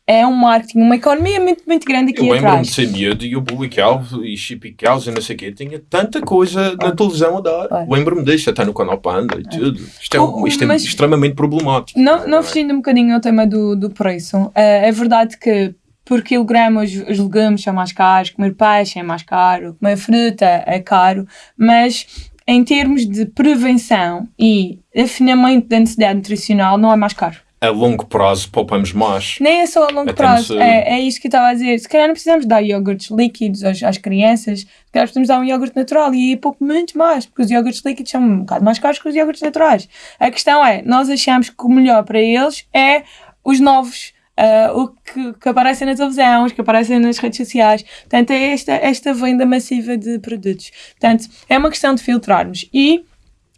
é um marketing, uma economia muito, muito grande aqui Eu lembro-me atrás. de ser miúdo e o Bully Calvo e Chippy Calvo e não sei o quê. Tinha tanta coisa na televisão a dar. Olha. Lembro-me disto, até no canal Panda e tudo. Isto é, um- isto é extremamente problemático. Não, não fugindo um bocadinho ao tema do, do preço, eh, é verdade que por quilograma os, os legumes são mais caros, comer peixe é mais caro, comer fruta é caro, mas em termos de prevenção e afinamento da necessidade nutricional não é mais caro. A longo prazo poupamos mais. Nem é só a longo prazo, no- é, é isto que eu estava a dizer. Se calhar não precisamos dar iogurtes líquidos às, às crianças, se calhar precisamos dar um iogurte natural e aí pouco muito mais, porque os iogurtes líquidos são um bocado mais caros que os iogurtes naturais. A questão é, nós achamos que o melhor para eles é os novos, ah, o que, que aparecem na televisão, os que aparecem nas redes sociais. Portanto, é esta, esta venda massiva de produtos. Portanto, é uma questão de filtrarmos e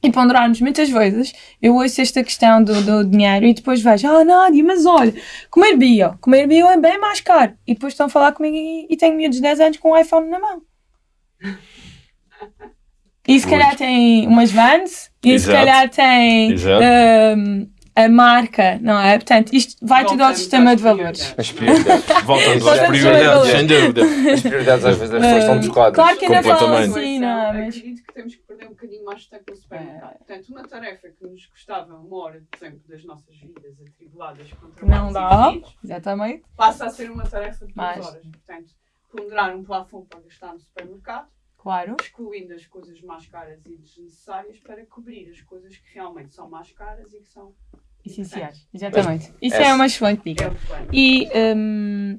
e ponderarmos muitas vezes, eu ouço esta questão do, do dinheiro e depois vejo, ah, Nádia, mas olha, comer bio, comer bio é bem mais caro. E depois estão a falar comigo e, e tenho miúdos de 10 anos com um iPhone na mão. E se calhar tem umas vans, e se Exato. calhar tem Exato. A marca, não é? Portanto, isto vai tudo ao sistema de valores. As prioridades. Voltamos às prioridades, sem dúvida. As prioridades às vezes as pessoas são descoadas. Claro que ainda falam assim, não é? Mas... Acredito que temos que perder um bocadinho mais de tempo no supermercado. Portanto, uma tarefa que nos custava uma hora de tempo das nossas vidas atribuladas com Não dá, exatamente. passa a ser uma tarefa de duas horas. Portanto, ponderar um plafond para gastar no supermercado, Claro. excluindo as coisas mais caras e desnecessárias para cobrir as coisas que realmente são mais caras e que são Essenciais. Exatamente. Isso essa- é uma excelente dica. é. E hum,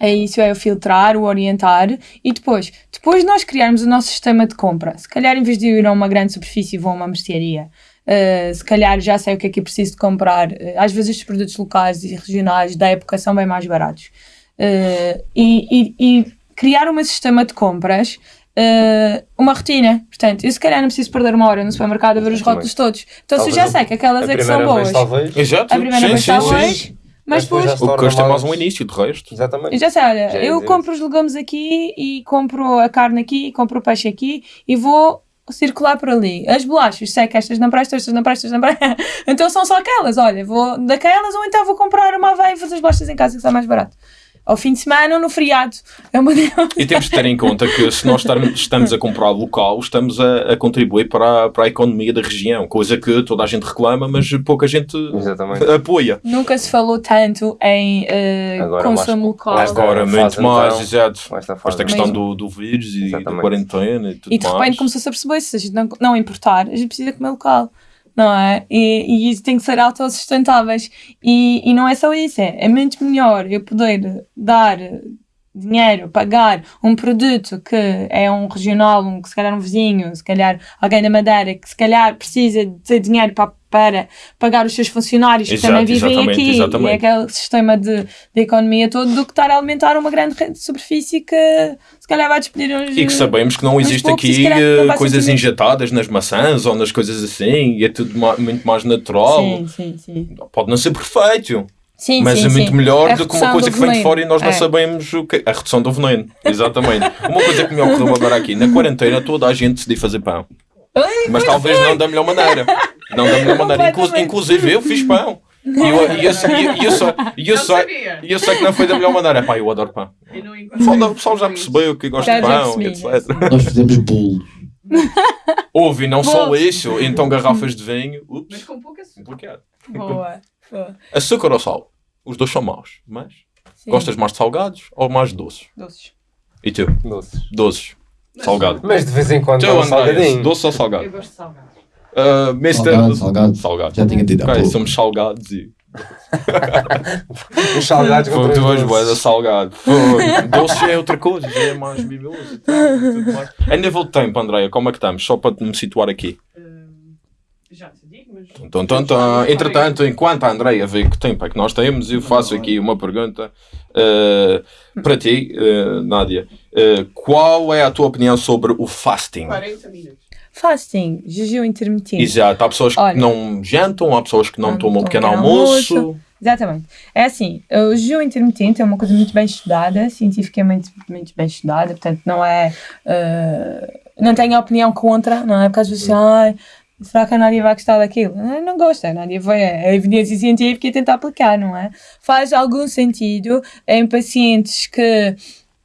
é isso, é o filtrar, o orientar e depois, depois de nós criarmos o nosso sistema de compra, se calhar em vez de eu ir a uma grande superfície vou a uma mercearia, uh, se calhar já sei o que é que eu preciso de comprar, Uh, às vezes os produtos locais e regionais da época são bem mais baratos. Uh, e, e- e criar um sistema de compras uh, uma rotina. Portanto, eu se calhar não preciso perder uma hora no supermercado a ver os rótulos todos. Então, se eu Talvez já sei que aquelas é que são boas, vez, talvez. Exato. a primeira sim, vez sim, está sim. mas depois depois O custa é mais um início, de resto. Exatamente. eu já sei, olha, Já ia eu compro os legumes aqui e compro a carne aqui e compro o peixe aqui e vou circular por ali. As bolachas, sei que estas não prestam, estas não prestam, estas não prestam. *laughs* então são só aquelas, olha, vou daquelas ou então vou comprar uma aveia e fazer as bolachas em casa que está mais barato. Ao fim de semana ou no feriado. É uma E temos de ter em conta que se nós estamos a comprar local, estamos a, a contribuir para a, para a economia da região, coisa que toda a gente reclama, mas pouca gente Exatamente. apoia. Nunca se falou tanto em Agora consumo mais- local. mais Agora, muito mais, então, exato. Esta questão do, do vírus e da Exatamente. quarentena e tudo E de repente mais. começou-se a perceber se a gente não, não importar, a gente precisa comer local, não é? E, e tem que ser autossustentáveis. E, e não é só isso, é, é muito melhor eu poder dar dinheiro, pagar um produto que é um regional, um, que se calhar um vizinho, se calhar alguém da Madeira, que se calhar precisa de dinheiro para, para pagar os seus funcionários que Exato, também vivem exatamente, aqui, exatamente. e é aquele sistema de, de economia todo, do que estar a alimentar uma grande superfície que se calhar vai despedir uns... E que sabemos que não existe poucos, aqui não coisas injetadas nas maçãs ou nas coisas assim, e é tudo muito mais natural. Sim, sim, sim. Pode não ser perfeito, Sim, mas sim, é muito sim. melhor A do que uma coisa que vem de fora e nós não É. sabemos o que A redução do veneno, exatamente. *laughs* uma coisa que me ocorreu agora aqui, na quarentena toda a gente decidiu fazer pão. Mas talvez não da melhor maneira. Não da melhor maneira. Inclu- inclusive eu fiz pão. E eu, e eu, e eu, e eu, sei- e eu Não e eu sei que não foi da melhor maneira. Pá, eu adoro pão. Não O pessoal, o pessoal já percebeu que gosto de pão, etc. Nós fizemos bolos. Houve, e não só Bolos. isso, então garrafas de vinho. Mas Ups, com pouca açúcar. bloqueado. Boa. Boa. Açúcar ou sal? Os dois são maus, mas Sim. gostas mais de salgados ou mais de doces? Doces. E tu? Doces. Doces. Salgado. Mas de vez em quando Tu, dá um salgadinho. doce ou Eu salgado? gosto de salgados. Uh, Mr. Salgado, salgado. Salgado. Já tinha dito há Ok, pouco. somos salgados e *laughs* Os salgados Pô, contra tu és bué da doces. salgado. *laughs* Pô, Doce é outra coisa, já é mais mimoso. e tal, e tudo mais. A nível de tempo, Andréia, como é que estamos? Só para me situar aqui. Hum, já Então, então, então, entretanto, enquanto a Andreia vê que tempo é que nós temos, eu faço aqui uma pergunta eh, para ti, eh, Nádia. Eh, qual é a tua opinião sobre o fasting? 40 minutos. Fasting, jejum intermitente. Exato, há pessoas que Olha. não jantam, há pessoas que não, Não tomam um pequeno almoço. almoço. Exatamente. É assim, o jejum intermitente é uma coisa muito bem estudada, cientificamente muito bem estudada, portanto não é... eh, não tenho opinião contra, não é? Porque às vezes, ai, será que a Nádia vai gostar daquilo? Não, não gosta, a Nádia vai, a evidência científica e tenta aplicar, não é? Faz algum sentido em pacientes que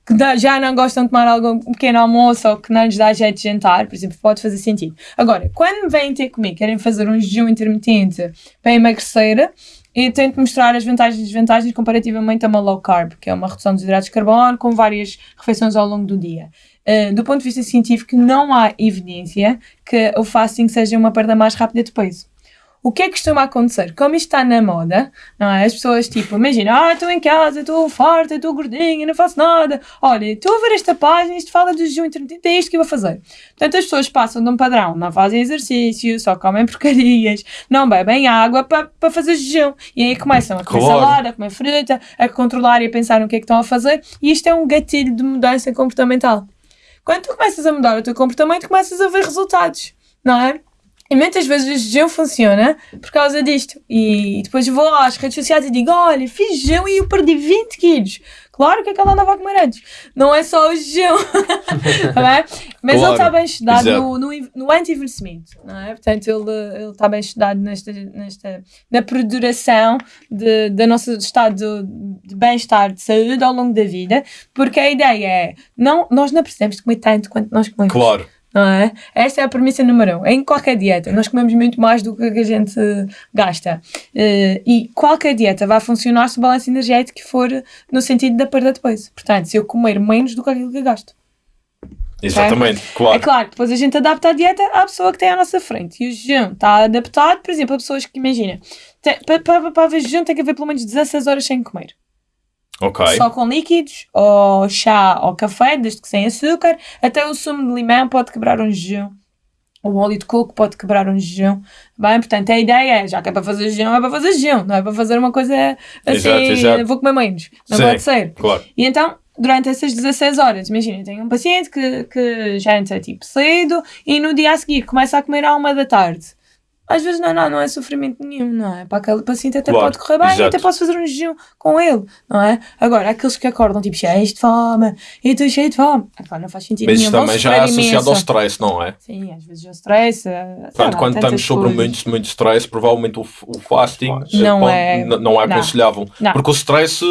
que já não gostam de tomar algum um pequeno almoço ou que não lhes dá jeito de jantar, por exemplo, pode fazer sentido. Agora, quando vêm ter comigo, querem fazer um jejum intermitente para emagrecer, eu tento mostrar as vantagens e desvantagens comparativamente a uma low carb, que é uma redução dos hidratos de carbono com várias refeições ao longo do dia. Uh, do ponto de vista científico, não há evidência que o fasting seja uma perda mais rápida de peso. O que é que costuma acontecer? Como isto está na moda, não é? As pessoas, tipo, imagina, ah, estou em casa, estou farta, estou gordinha, não faço nada. Olha, estou a ver esta página, isto fala do jejum intermitente, é isto que eu vou fazer. Portanto, as pessoas passam de um padrão, não fazem exercício, só comem porcarias, não bebem água para para fazer jejum. E aí começam a comer Claro. salada, a comer fruta, a controlar e a pensar no que é que estão a fazer. E isto é um gatilho de mudança comportamental. Quando tu começas a mudar o teu comportamento, começas a ver resultados, não é? E muitas vezes o jejum funciona por causa disto. E depois vou às redes sociais e digo: Olha, fiz jejum e eu perdi 20 quilos. Claro que aquela andava a comer antes. Não é só o jejum. *laughs* Bem? Mas Claro, ele está bem estudado exato. no, no, no anti-envelhecimento. Não é? Portanto, ele, está bem estudado nesta, nesta, na perduração de, da nosso estado de bem-estar, de saúde ao longo da vida. Porque a ideia é: não, nós não precisamos de comer tanto quanto nós comemos. Claro. Não é? Esta é a premissa número um. Em qualquer dieta, nós comemos muito mais do que a gente gasta. Eh, e qualquer dieta vai funcionar se o balanço energético for no sentido da perda de peso. Portanto, se eu comer menos do que aquilo que gasto. Exatamente, claro. É claro, depois a gente adapta a dieta à pessoa que tem à nossa frente. E o jejum está adaptado, por exemplo, a pessoas que, imagina, para, para, para haver jejum tem que haver pelo menos 16 horas sem comer. Ok. Só com líquidos, ou chá ou café, desde que sem açúcar. Até o sumo de limão pode quebrar um jejum. O óleo de coco pode quebrar um jejum. Bem, portanto, a ideia é, já que é para fazer jejum, é para fazer jejum. Não é para fazer uma coisa assim, Exato, exato. vou comer menos. Não Sim. pode ser. Claro. E então, durante essas 16 horas, imagina, tenho um paciente que, que janta tipo cedo e no dia a seguir começa a comer à uma da tarde. Às vezes não, não, não é sofrimento nenhum, não é? Para aquele paciente até Claro, pode correr bem, exato. até posso fazer um jejum com ele, não é? Agora, aqueles que acordam tipo cheios de fome, e estou cheio de fome, epá, não faz sentido Mas nenhum. isso também já é associado imenso. ao stress, não é? Sim, às vezes o stress. Portanto, quando estamos sobre muito, muito stress, provavelmente o, o fasting Não eh, pode- é- não é não. aconselhável. Não. Porque o stress,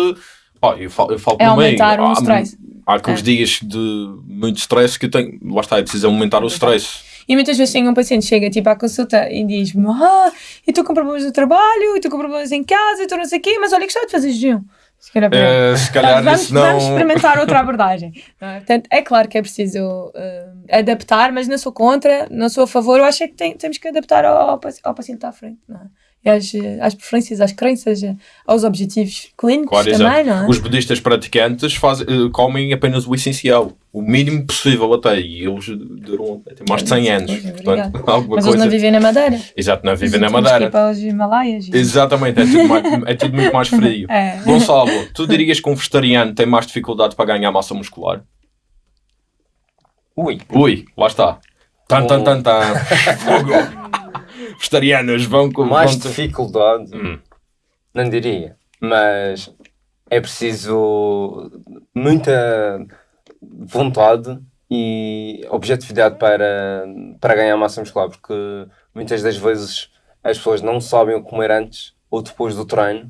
pá, eu falo, eu falo É aumentar o há- stress. Há aqueles É. dias de muito stress que eu tenho, lá está, é preciso aumentar o stress. E muitas vezes tenho um paciente que chega tipo à consulta e diz-me: Ah, eu estou com problemas no trabalho, eu estou com problemas em casa, eu estou não sei o quê, mas olha, gostava de fazer jejum. Se calhar, Eh, se calhar vamos, não. vamos experimentar outra abordagem. é? Portanto, é claro que é preciso eh, adaptar, mas não sou contra, não sou a favor. Eu acho é que tem- temos que adaptar ao, ao paci- ao paciente que está à frente. Não é? E às, às preferências, às crenças, aos objetivos clínicos Claro, também, exato. não é? Os budistas praticantes fazem, eh, comem apenas o essencial, o mínimo possível até, e eles duram têm mais de 100 anos. Pois, é, Portanto, *laughs* alguma Mas coisa. eles não vivem na Madeira. Exato, não vivem na Temos que ir Madeira. para os Himalaias. e- Exatamente, é tudo, mais, é tudo muito mais frio. *laughs* É. Gonçalo, tu dirias que um vegetariano tem mais dificuldade para ganhar massa muscular? Ui. Ui, lá está. Tan, tan, tan, tan. Fogo. *laughs* Vegetarianos vão com. Mais vão- dificuldade, Hum. não diria. Mas é preciso muita vontade e objetividade para, para ganhar massa muscular, porque muitas das vezes as pessoas não sabem o que comer antes ou depois do treino,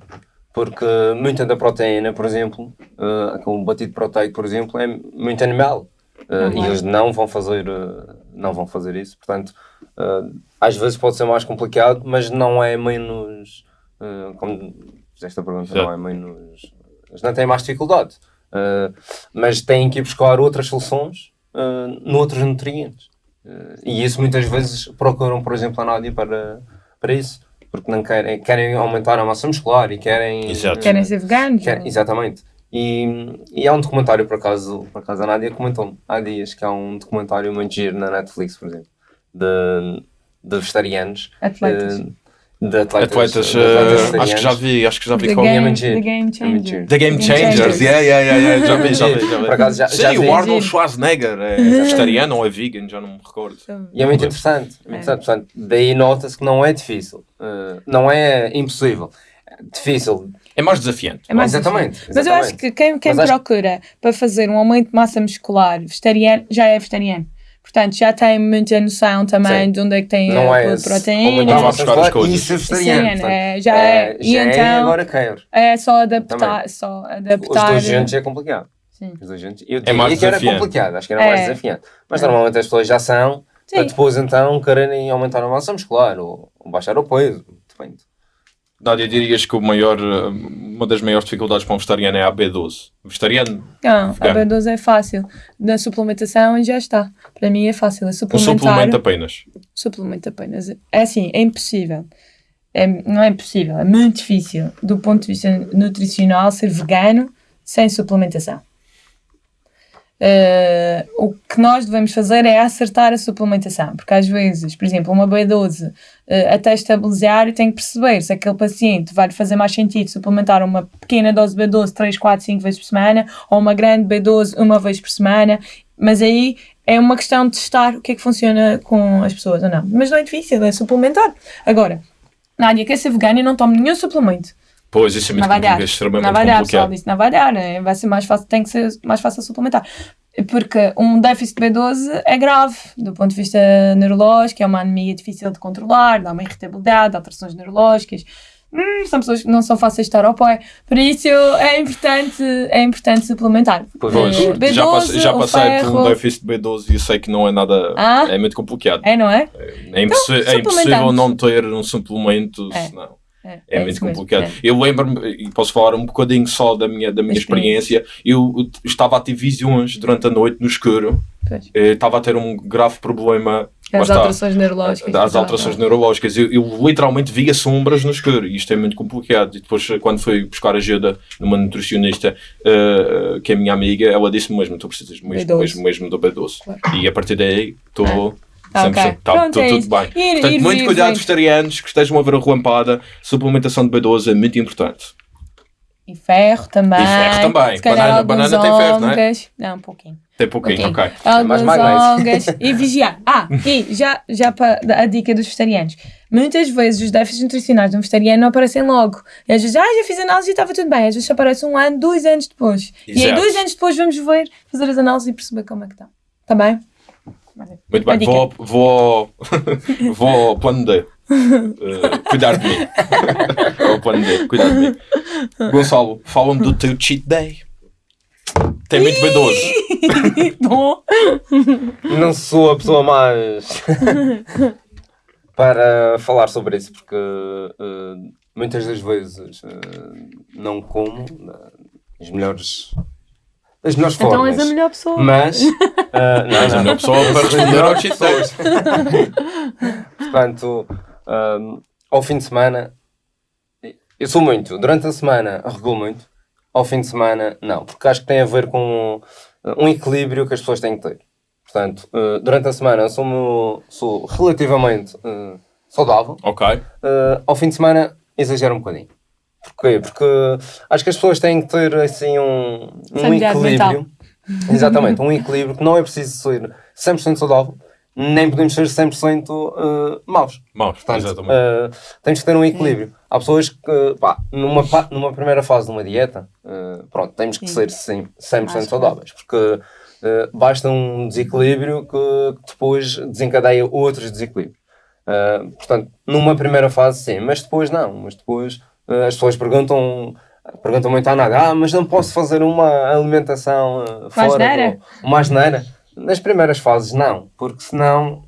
porque muita da proteína, por exemplo, uh, aquele batido proteico, por exemplo, é muito animal. Uh, Uhum. E eles não vão fazer, uh, não vão fazer isso. Portanto, uh, às vezes pode ser mais complicado, mas não é menos. uh, como fizeste a pergunta, Exato. não é menos. Eles não têm mais dificuldade. Uh, mas têm que ir buscar outras soluções uh, noutros nutrientes. Uh, e isso muitas vezes procuram, por exemplo, a Nádia para, para isso. porque não querem, querem aumentar a massa muscular e querem. Exato. Querem ser veganos? quer- exatamente. E, e há um documentário, por acaso, por acaso a Nádia comentou há dias que há um documentário muito giro na Netflix, por exemplo, de, de vegetarianos. Atletas. eh, de atletas, Atletas, de eh, acho que já vi, acho que já vi The qual é game, muito giro. the game É muito changer. giro. The Game Changers, yeah, yeah, yeah, yeah. já vi, *laughs* já vi, já vi. Por acaso já- Sim, já vi. o Arnold. Schwarzenegger é vegetariano ou é vegan, já não me recordo. E é muito interessante. é muito interessante. Portanto, daí nota-se que não é difícil. eh, não é impossível. É difícil. É mais desafiante. É mais exatamente. Mas eu acho que quem, quem acho- procura para fazer um aumento de massa muscular vegetariano já é vegetariano. Portanto, já tem muita noção também Sim. de onde é que tem não a é proteína. Não massa buscar coisas. e ser vegetariano. É, já é. E já é então- agora quero. É só adaptar. Só Os adaptar. dois juntos é complicado. Sim. Os dois juntos. Eu É mais diria que era desafiante. complicado. Acho que era É. mais desafiante. Mas normalmente as pessoas já são. Sim. Para depois então quererem aumentar a massa muscular ou, ou baixar o peso. Depende. Nádia, dirias que o maior, uma das maiores dificuldades para um vegetariano é a B12. Vegetariano, Não, a Vegano. B12 é fácil. Na suplementação já está. Para mim é fácil. É um suplementar. suplemento apenas. suplemento apenas. É assim, é impossível. É, não é impossível, é muito difícil do ponto de vista nutricional ser vegano sem suplementação. Eh, o que nós devemos fazer é acertar a suplementação, porque às vezes, por exemplo, uma B12 eh, até estabilizar, tem que perceber se aquele paciente vai fazer mais sentido suplementar uma pequena dose de B12 3, 4, 5 vezes por semana ou uma grande B12 uma vez por semana, mas aí é uma questão de testar o que é que funciona com as pessoas ou não. Mas não é difícil, é suplementar. Agora, Nádia quer ser vegana e não toma nenhum suplemento. Pois, isso é muito é extremamente pessoal complicado. disse, dar. né? Vai ser mais fácil, tem que ser mais fácil suplementar. Porque um déficit de B12 é grave do ponto de vista neurológico, é uma anemia difícil de controlar, dá uma irritabilidade, alterações neurológicas. Hum, são pessoas que não são fáceis de estar ao pé. Por isso é importante, é importante suplementar. Pois, Eh, Pois, já, passe- já passei por um déficit de B12 e eu sei que não é nada. Ah? É muito complicado. É, não é? É, impossi- é impossível não ter um suplemento, É. senão. É, É, muito isso mesmo, complicado. é. Eu lembro-me, e posso falar um bocadinho só da minha, da minha Da experiência, eu estava a ter visões durante a noite no escuro. Eh, estava a ter um grave problema. lá As alterações neurológicas. Não, alterações neurológicas. Eu, eu literalmente via sombras no escuro e isto é muito complicado. E depois, quando fui buscar ajuda numa nutricionista, eh, que é minha amiga, ela disse-me mesmo: tu precisas mesmo, B12. mesmo, mesmo do B12. Claro. E a partir daí, estou. Ah, 100%. ok. Tá, Pronto, é tudo bem. Ir- Portanto, ir muito ver, cuidado, vegetarianos que estejam a ver a relampada. Suplementação de B12 é muito importante. E ferro também. E ferro também. Se Banana- banana tem ferro, não é? Não, um pouquinho. Tem pouquinho, Ok. ok. Alguns magnésio. ômegas. *laughs* E vigiar. Ah, e já, já para a dica dos vegetarianos. Muitas vezes os déficits nutricionais de um vegetariano não aparecem logo. E às vezes, ah, já fiz análise e estava tudo bem. Às vezes aparece um ano, dois anos depois. E aí, Exato. dois anos depois, vamos ver, fazer as análises e perceber como é que está. Está bem? Muito bem, vou, vou, *laughs* vou ao plano D. Eh, cuidar de mim. *laughs* ao plano D, cuidar de mim. Gonçalo, fala-me do teu cheat day. Tem muito B12. *laughs* Bom. Não sou a pessoa mais para falar sobre isso, porque eh, muitas das vezes eh, não como as melhores, as melhores Então formas. és a melhor pessoa. Mas *laughs* eh, não, És a melhor pessoa para *laughs* responder ao cheat day. *laughs* Portanto, hum, ao fim de semana, eu sou muito. Durante a semana, regulo muito. Ao fim de semana, não. Porque acho que tem a ver com uh, um equilíbrio que as pessoas têm que ter. Portanto, uh, durante a semana, eu sou, sou relativamente uh, saudável. Ok. Uh, ao fim de semana, exagero um bocadinho. Porquê? Porque acho que as pessoas têm que ter assim um, um equilíbrio. *laughs* Exatamente, um equilíbrio que não é preciso ser 100% saudável, nem podemos ser 100% uh, maus. Maus, Portanto, exatamente. uh, temos que ter um equilíbrio. Há pessoas que, pá, numa, pa- numa primeira fase de uma dieta, uh, pronto, temos que ser sim, 100% Mais saudáveis, porque uh, basta um desequilíbrio que, que depois desencadeia outros desequilíbrios. Uh, portanto, numa primeira fase sim, mas depois não. Mas depois as pessoas perguntam, perguntam muito à nada, ah, mas não posso fazer uma alimentação uh, fora, uma asneira? Nas primeiras fases não, porque senão eh,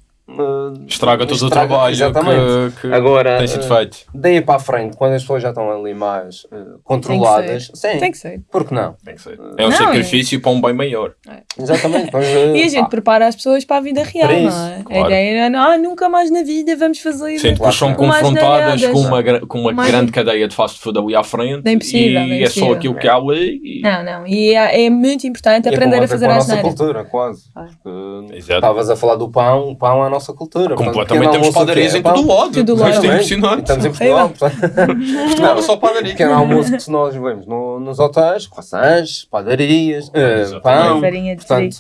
Estraga todo o estraga- trabalho Exatamente. que, que Agora, tem sido eh, feito. Daí para a frente, quando as pessoas já estão ali mais eh, controladas, sim, Tem que ser. por que não? Tem que ser. É um Não, sacrifício para um bem maior. Exatamente. *laughs* Mas, eh, E a gente pá, prepara as pessoas para a vida real, Para não isso, é? claro. A ideia era, ah, nunca mais na vida vamos fazer Sim, depois são confrontadas com uma, com uma Mais- grande cadeia de fast food ali à frente É impossível, e é é só aquilo que há ali. E... Não, não. E é, é muito importante e aprender a fazer com a a nossa asneira. cultura, quase. Ah. Porque. Estavas a falar do pão, o pão é a nossa cultura. Portanto, Completamente temos padarias É em todo lado. Isto lado. é Exatamente. impressionante. E Estamos em. Portugal. portanto, Não, só padaria. pequeno almoço que se nós vemos no- nos hotéis, croissants, padarias, eh, pão. Farinha de Portanto,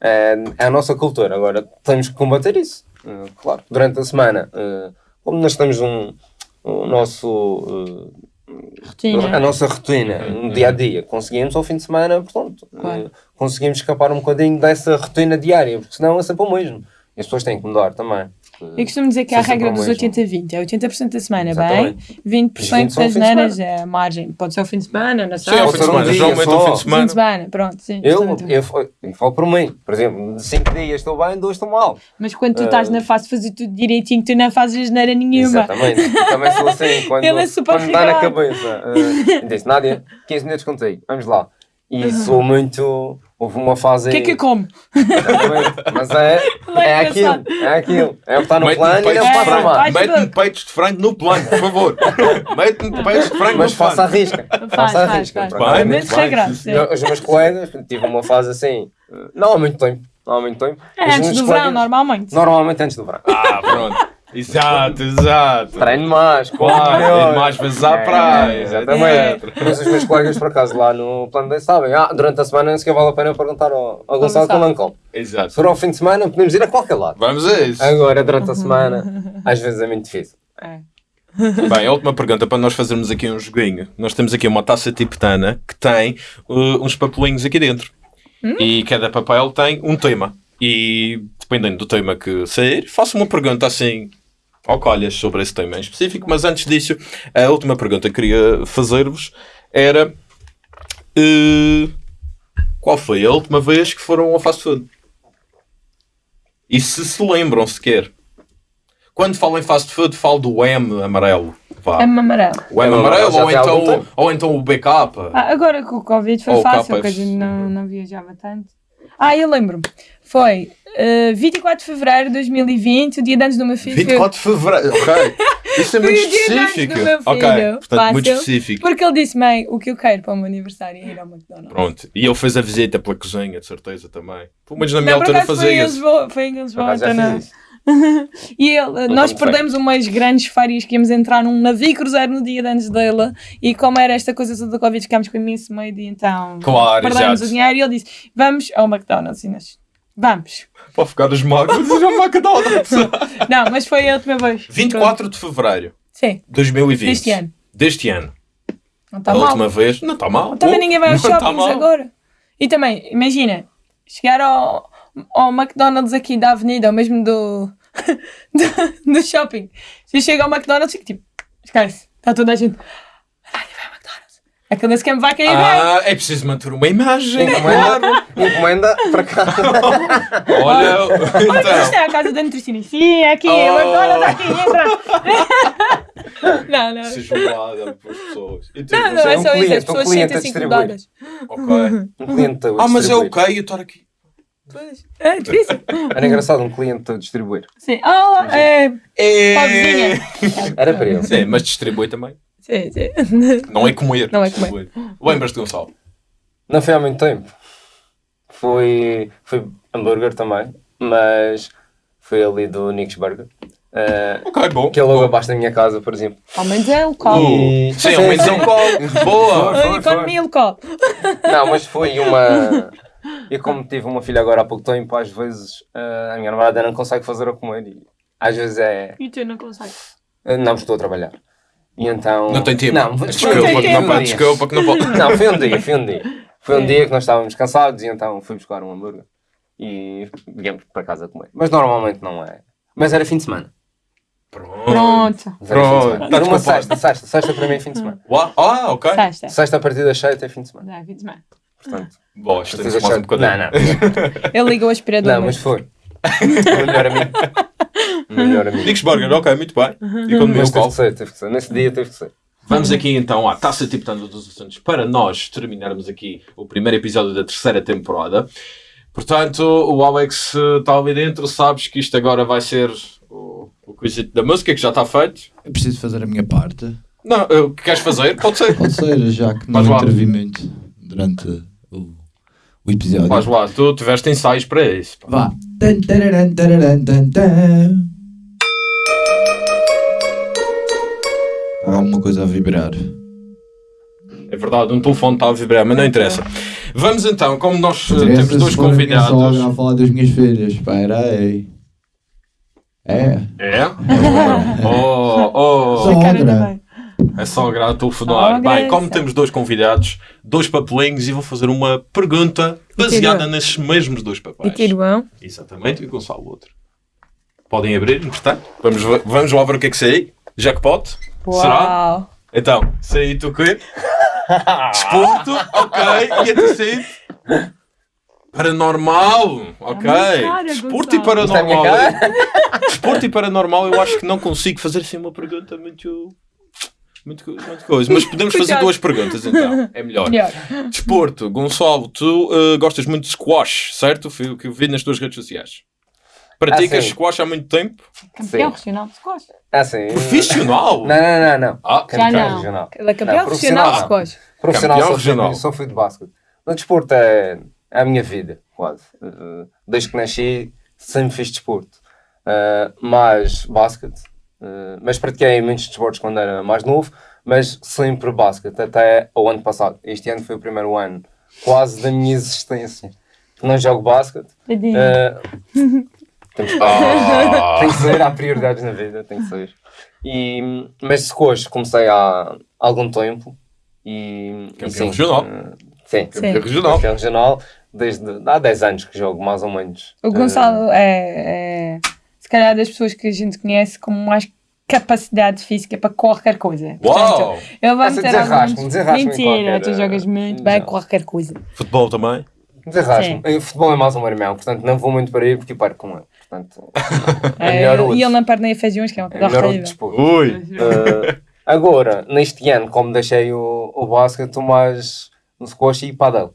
é, é a nossa cultura. Agora, temos que combater isso. Eh, claro, durante a semana, eh, como nós temos um, o nosso... Rotina. a nossa rotina, no dia a dia, conseguimos ao fim de semana, portanto, Claro. conseguimos escapar um bocadinho dessa rotina diária, porque senão é sempre o mesmo. E as pessoas têm que mudar também. Eu costumo dizer que há a regra dos mesmo. 80-20. É 80% da semana Exatamente. bem, 20% Os 20 são ao das neiras semana. é a margem. Pode ser o fim de semana, na Sim, ao sábado. fim de um semana. dia Geralmente só. fim de Fim de semana. semana, pronto, sim. Eu, eu, eu falo por mim, por exemplo, de 5 dias estou bem, 2 estou mal. Mas quando tu estás na fase de fazer tudo direitinho, tu não fazes asneira nenhuma. Exatamente. Eu também sou assim, *laughs* quando, Ele é super quando dá na cabeça. Uh, disse, Nádia, 15 minutos contigo, vamos lá. E sou muito. Houve uma fase O que é que eu como? Exatamente. *laughs* Mas é, é é aquilo, é aquilo. É o que está no plano e não de passa frango. mais. Vai. Mete-me peitos de frango no plano, por favor. *laughs* Mete-me peitos de frango Mas no plano. faça a risca. Faça a risca. sim. Eu- Os meus colegas, tive uma fase assim, não há muito tempo. Não há muito tempo. É antes do verão, normalmente. Normalmente antes do verão. Ah, pronto. Exato, exato. Treino mais, Claro, ir mais vezes à É, praia. Exatamente. Mas os meus colegas, por acaso, lá no plano D sabem. Ah, durante a semana, nem sequer vale a pena perguntar ao, ao Gonçalo Gonçalo. Calancão. Exato. Se for ao fim de semana, podemos ir a qualquer lado. Vamos a isso. Agora, durante a semana, às vezes é muito difícil. É. Bem, a última pergunta para nós fazermos aqui um joguinho. Nós temos aqui uma taça tibetana que tem uh, uns papelinhos aqui dentro. E cada papel tem um tema. E dependendo do tema que sair, faço uma pergunta assim ao colhas sobre esse tema em específico. Mas antes disso, a última pergunta que queria fazer-vos era uh, qual foi a última vez que foram ao fast food? E se se lembram sequer. Quando falo em fast food, falo do M amarelo. Vá. É amarelo. O M É amarelo ou então, ou então o BK. Ah, agora com o Covid foi Ou fácil, KFC. que a gente não, não viajava tanto. Ah, eu lembro-me. Foi eh, 24 de fevereiro de 2020, o dia de antes do meu filho. 24 de fevereiro, ok. Isso é muito *laughs* específico. do meu Ok, portanto, muito Fácil. específico. Porque ele disse, mãe, o que eu quero para o meu aniversário é ir ao McDonald's. Pronto. E ele fez a visita pela cozinha, de certeza também. Pelo menos na minha Não, altura acaso foi em fazia isso. Lisboa, foi em Lisboa, então não. *laughs* E ele, nós não perdemos umas grandes férias que íamos entrar num navio cruzeiro no dia de antes dele e como era esta coisa toda da Covid ficámos com imenso medo e então Claro, perdemos exato. o dinheiro e ele disse vamos ao McDonald's e nós vamos. Para ficar mágoas, já me McDonald's. *laughs* Não, mas foi a última vez. 24 de fevereiro Sim, de 2020. deste ano. Deste ano. Não está a mal. última vez. Não está mal. Também Oh, ninguém vai aos tá shoppings mal. agora. E também, imagina, chegar ao, ao McDonald's aqui da avenida, ou mesmo do, *laughs* do, do shopping. Se eu chego ao McDonald's, fico tipo, esquece, está toda a gente. Ai, vai ao McDonald's. Aquele esquema vai cair bem. Ah, é preciso manter uma imagem. Encomenda, encomenda para cá. *laughs* Olha, Olha, então. isto é a casa da nutricionista. Sim, é aqui, Oh. o McDonald's aqui, entra. não, não. Seja julgada pelas pessoas. E tu, Não, não, você- é um só isso, cliente, as um pessoas a sentem-se incomodadas. Ok. Um cliente a Ah, mas é ok eu estar aqui. Pois, É difícil. Era engraçado um cliente a distribuir. Sim. Ah, é. É... Pobrezinha. Era para ele. Sim, mas distribui também. Sim, sim. Não é comer. Não é comer. Lembras-te, Gonçalo? Não foi há muito tempo. Foi, foi hambúrguer também, mas foi ali do Nick's Burger. Eh, Ok, bom. que é logo abaixo da minha casa, por exemplo. Ao menos é local. E- Sim, ao menos é um colo. Boa. Foi, foi, Economia local. Não, mas foi uma. *laughs* E como tive uma filha agora há pouco tempo, às vezes eh, a minha namorada não consegue fazer a comer. E às vezes é. E tu não consegues. eh, Não, estou a trabalhar. E então. Não tem tempo. Não, desculpa, não um pode, dia. desculpa que não pode. Não, foi um dia, foi um dia. Foi um Sim. dia que nós estávamos cansados e então fui buscar um hambúrguer e viemos para casa comer. Mas normalmente não é. Mas era fim de semana. Pronto. Pronto. Pronto, semana. Era uma sexta, sexta, sexta para mim é fim de semana. Ah, ok. Sexta. Sexta a partir das sete é fim de semana. Já, fim de semana. Portanto, Bom, a isto partir temos das mais um bocadinho. Não, não. Ele liga o aspirador. Não, mas foi. Melhor amigo. *laughs* Melhor amigo. Dicks Burger, ok, muito bem. E quando Mas meu teve qual? que ser, teve que ser. Nesse dia teve que ser. Vamos aqui então à taça tipitando dos assuntos para nós terminarmos aqui o primeiro episódio da terceira temporada. Portanto, o Alex está ali dentro, sabes que isto agora vai ser o, o da música que já está feito. Eu preciso fazer a minha parte. Não, o que queres fazer? Pode ser. Pode ser, já que não intervi muito durante o, o episódio. Vais lá, tu tiveste ensaios para isso. pá. Vá. Tan, tararam, tararam, tan, tan. Há alguma coisa a vibrar. É verdade, um telefone está a vibrar, mas não interessa. Vamos então, como nós eh, Interessa temos se dois for a minha convidados. sogra a falar das minhas filhas. Espera aí. É. É? *laughs* Oh, oh, Sogra. É só a a telefonar. Sogra, Bem, como temos dois convidados, dois papelinhos, e vou fazer uma pergunta baseada tiro- nesses mesmos dois E papéis. Tiruão. Exatamente, e o Gonçalo o outro. Podem abrir, entretanto. Vamos, vamos lá ver o que é que sai. Jackpot? Será? Uau. Então, sei tu o quê? *laughs* Desporto, ok. E a terceiro? Paranormal, ok. cara, Desporto e paranormal. Desporto e paranormal, eu acho que não consigo fazer assim uma pergunta muito. Muito, muito coisa. Mas *laughs* podemos fazer duas perguntas então. É melhor. Melhor. Desporto, Gonçalo, tu eh, gostas muito de squash, certo? Foi o que eu vi nas tuas redes sociais. Praticas Ah, squash há muito tempo? Campeão regional de squash. Ah, sim. Profissional? Não, não, não, não. Ah, Já Campeão não. regional. É campeão Não, profissional de squash. Profissional Campeão só fui, regional. só fui de basquete. No desporto é, é a minha vida, quase. Uh, Desde que nasci, sempre fiz desporto. Uh, mais basquete. Uh, mas pratiquei muitos desportos quando era mais novo, mas sempre basquete, até o ano passado. Este ano foi o primeiro ano quase da minha existência. que Não jogo basquete. Uh, temos que Ah. tem que ser, há prioridades na vida, tem que ser. E, mas squash comecei há algum tempo e. Campeão e sim, regional. eh, sim, Sim. Campeão regional. campeão regional desde há 10 anos que jogo, mais ou menos. O Gonçalo é, é, se calhar, das pessoas que a gente conhece com mais capacidade física para qualquer coisa. Uau! ele vai Essa meter alguns... Mentira, qualquer, tu jogas muito eh, bem não. qualquer coisa. Futebol também? Uh, Desarrasco-me. Eh, Futebol é mais um irmão, portanto não vou muito para aí porque eu paro com ele. Portanto, é *laughs* É, melhor outro. e ele não perde nem a feijões, que é uma É coisa melhor outro horrível. desporto. Ui! Eh, agora, neste ano, como deixei o, o basquete, estou mais no squash e padel.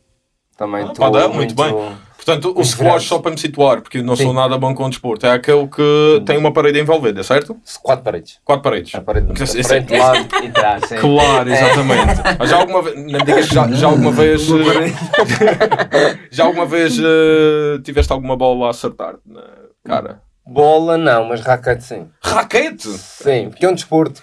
Também Ah, padel, muito bem. Portanto, o squash, só para me situar, porque eu não sou Sim. nada bom com o desporto, é aquele que tem uma parede envolvida, certo? Quatro paredes. Quatro paredes. A parede isso- frente, lado e trás. sim. Claro, exatamente. *laughs* Mas já alguma vez, não me digas que já, já alguma vez, eh, *laughs* já alguma vez eh, tiveste alguma bola a acertar na cara? Bola não, mas raquete sim. Raquete! Sim, porque é um desporto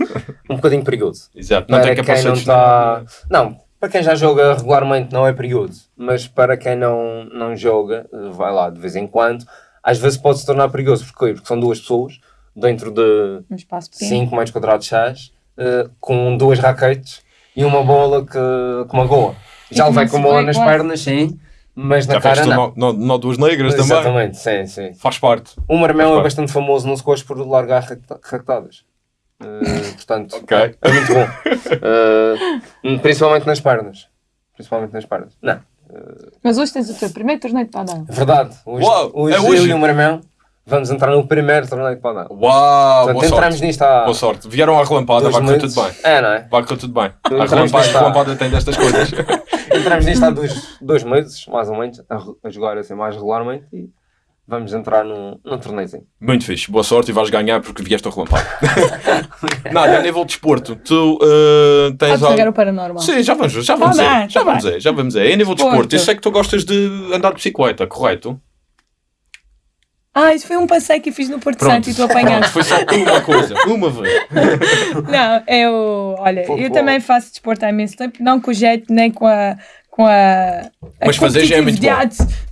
um bocadinho perigoso. Exato, não para tem quem não está... Não, para quem já joga regularmente não é perigoso. Mas para quem não, não joga, vai lá de vez em quando, às vezes pode se tornar perigoso. Porquê? Porque são duas pessoas dentro de Um espaço pequeno. 5 metros quadrados chás, eh, com duas raquetes e uma bola que, que magoa. Já levei com bola nas quase. pernas, sim, mas na Já cara não. nó, nó, nó duas negras também. Exatamente, sim, sim. Faz parte. O Marmel é bastante famoso no squash por largar raquetadas. Eh, portanto, Ok. é muito bom. Eh, principalmente nas pernas. Principalmente nas pernas. Não, Mas hoje tens o teu primeiro torneio de padel. é verdade. Hoje, Uau, hoje, é hoje? eu e o Marmel vamos entrar no primeiro torneio de padel. Uau, Portanto, boa entramos sorte. nisto há Boa sorte. Vieram à relampada, vai correr tudo bem. É, não é? Vai correr tudo bem. A relampada, a relampada tem destas coisas. *laughs* Entramos nisto há *laughs* dois, dois meses, mais ou menos, a, a jogar assim mais regularmente e vamos entrar num, num torneiozinho. Muito fixe, boa sorte e vais ganhar porque vieste ao relampado. *laughs* Nada, a nível de desporto, tu uh, tens Podes algo... paranormal. Sim, já vamos, já vamos Tá ver. bem, já tá vamos ver, já vamos ver. A nível de Desporto. eu sei que tu gostas de andar de bicicleta, correto? Ah, isso foi um passeio que eu fiz no Porto Pronto. Santo e tu apanhaste. Foi só uma coisa, uma vez. *laughs* Não, eu, olha, eu Pouco também faço desporto há imenso tempo, não com o jeito nem com a, com a, a Mas fazer já é muito bom.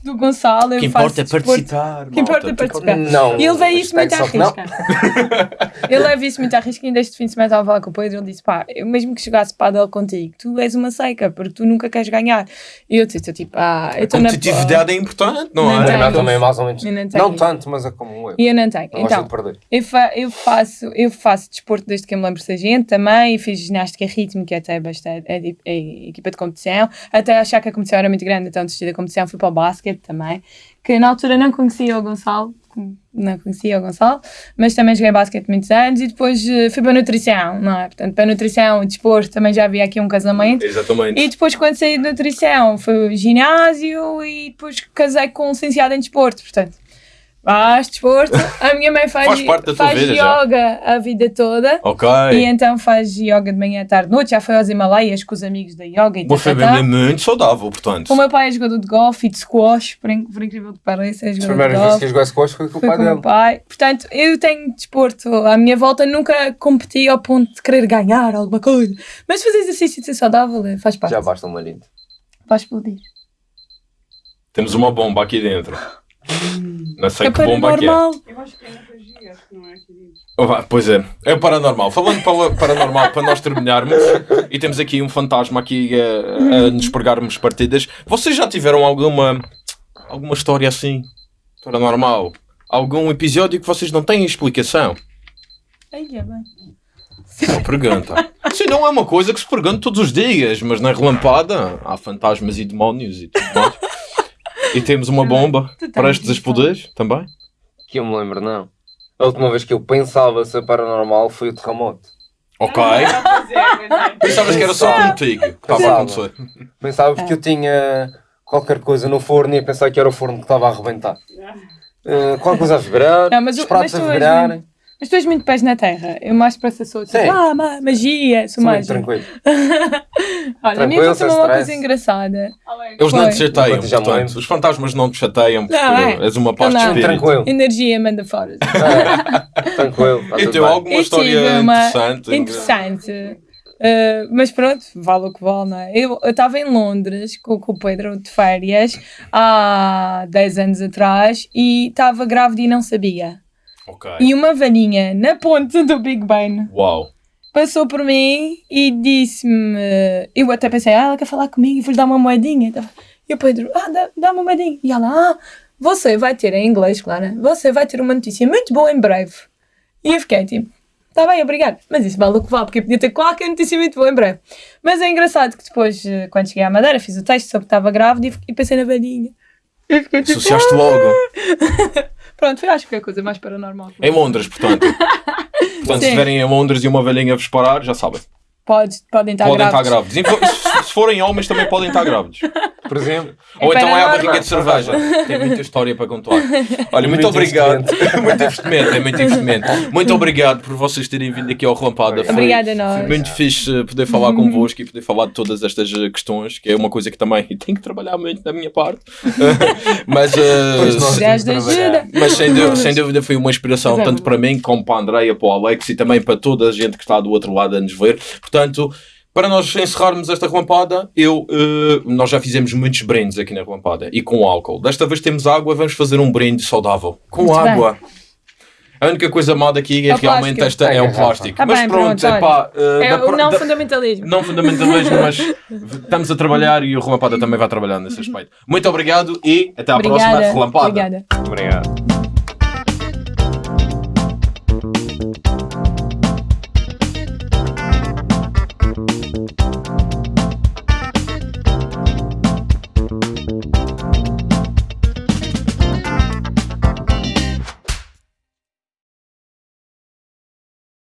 do Gonçalo. O eu que faço importa é participar. O que importa é participar. Não, E ele leva isso muito à risca. *laughs* ele leva isso muito à risca e ainda este fim de semana estava a falar com o Pedro ele disse, pá, eu mesmo que jogasse padel contigo, tu és uma seca, porque tu nunca queres ganhar. E eu disse, tipo, ah, eu A estou na... competitividade é importante, não, Não é? O Marmel tenho. também é mais ou menos. Não. Não tanto, mas é como eu. E eu não tenho. Não gosto Então, de perder. eu, fa eu, faço, eu faço desporto desde que eu me lembro de ser gente também, e fiz ginástica rítmica até bastante, é, é, é, equipa de competição, até achar que a competição era muito grande, então desisti da competição, fui para o basquete também, que na altura não conhecia o Gonçalo, não conhecia o Gonçalo, mas também joguei basquete muitos anos e depois eh, fui para a nutrição, não é? Portanto, para a nutrição e desporto também já havia aqui um casamento. Exatamente. E depois, quando saí de nutrição, foi o ginásio e depois casei com um licenciado em desporto, portanto. Faz desporto. A minha mãe faz, Faz parte da faz vida já. yoga a vida toda. Ok. E então faz yoga de manhã, à tarde, noite. Já foi aos Himalaias com os amigos da yoga e Você é muito saudável, portanto. O meu pai é jogador de golfe e de squash, por, in- por incrível que pareça, é jogador de primeiras vezes que joguei squash foi com o pai com o meu dele. pai. Portanto, eu tenho desporto à minha volta, nunca competi ao ponto de querer ganhar alguma coisa. Mas fazer exercício e ser saudável é- faz parte. Já basta um marido. Vai explodir. Temos uma bomba aqui dentro. Não sei É que bomba que é. paranormal. Eu acho que é que não é querido. Oh, Pois é, é o paranormal. Falando para paranormal, para nós terminarmos, e temos aqui um fantasma aqui a, a nos pregarmos partidas. Vocês já tiveram alguma, alguma história assim, paranormal? Algum episódio que vocês não têm explicação? Ai, é bem. Não pergunta. Sim, não é uma coisa que se pergunta todos os dias, mas na relampada há fantasmas e demónios e tudo mais. E temos uma bomba Tu tens prestes a isso. explodir também. Que eu me lembro, não. A última vez que eu pensava ser paranormal foi o terremoto. Ok. Ah, é, é. Pensavas que era só contigo que estava a Pensava. acontecer. Pensava porque eu tinha qualquer coisa no forno e ia pensar que era o forno que estava a arrebentar. Uh, qualquer coisa a vibrar, Não, mas os pratos mas a vibrarem. Mas tu és muito pés na terra. Eu mais para essa sou tipo, Sim. ah, ma- magia, sou Sou muito mágica. tranquilo. *laughs* Olha, a Tranquilo, aconteceu uma stress. coisa engraçada. Eles não te chateiam, me portanto, os fantasmas não te chateiam porque Não, é. és uma paz de Não. espírito. Tranquilo. Energia manda fora. *laughs* É, tranquilo. Então, bem. alguma Eu história interessante? Interessante. Uh, mas pronto, vale o que vale, não é? Eu estava em Londres com, com o Pedro de férias há 10 anos atrás e estava grávida e não sabia. Ok. E uma velhinha na ponte do Big Ben Uau. passou por mim e disse-me. Eu até pensei, ah, ela quer falar comigo, vou-lhe dar uma moedinha. E o Pedro, ah, dá- dá-me uma moedinha. E ela, ah, você vai ter, em inglês, claro, né? você vai ter uma notícia muito boa em breve. E eu fiquei tipo, tá bem, obrigado. Mas isso vale o que vale, porque eu podia ter qualquer notícia muito boa em breve. Mas é engraçado que depois, eh, quando cheguei à Madeira, fiz o texto sobre que estava grávida e, pensei na velhinha. Fiquei tipo, Associaste logo. *laughs* pronto, foi acho que foi a coisa mais paranormal. Em Londres, portanto. Portanto, se Sim. estiverem em Londres e uma velhinha vos parar, já sabem. Pode, podem estar podem grávidos. estar grávidos. Forem homens, também podem estar grávidos. Por exemplo, Ou então é a barriga de cerveja. Tem muita história para contar. Olha, muito, Muito obrigado. *laughs* muito investimento, é muito investimento. Muito obrigado por vocês terem vindo aqui ao Relampada. Foi, Obrigada a nós. foi muito fixe poder falar convosco e poder falar de todas estas eh, questões, que é uma coisa que também *laughs* tenho que trabalhar muito da minha parte. *laughs* Mas, eh, mas sem dúvida, sem dúvida foi uma inspiração tanto para mim como para a Andreia, para o Alex e também para toda a gente que está do outro lado a nos ver. Portanto, para nós encerrarmos esta relampada, eu, eh, nós já fizemos muitos brindes aqui na relampada e com álcool. Desta vez temos água, vamos fazer um brinde saudável. Com Muito bem. água. A única coisa má daqui é, É o realmente plástico. esta é É o garrafa. plástico. Tá mas bem, pronto, pronto, é pá. eh, É da- o não da- fundamentalismo. não fundamentalismo, mas *laughs* estamos a trabalhar e o Relampada também vai trabalhar nesse aspecto. Muito obrigado e até à próxima Obrigada. Relampada. Obrigada. obrigado.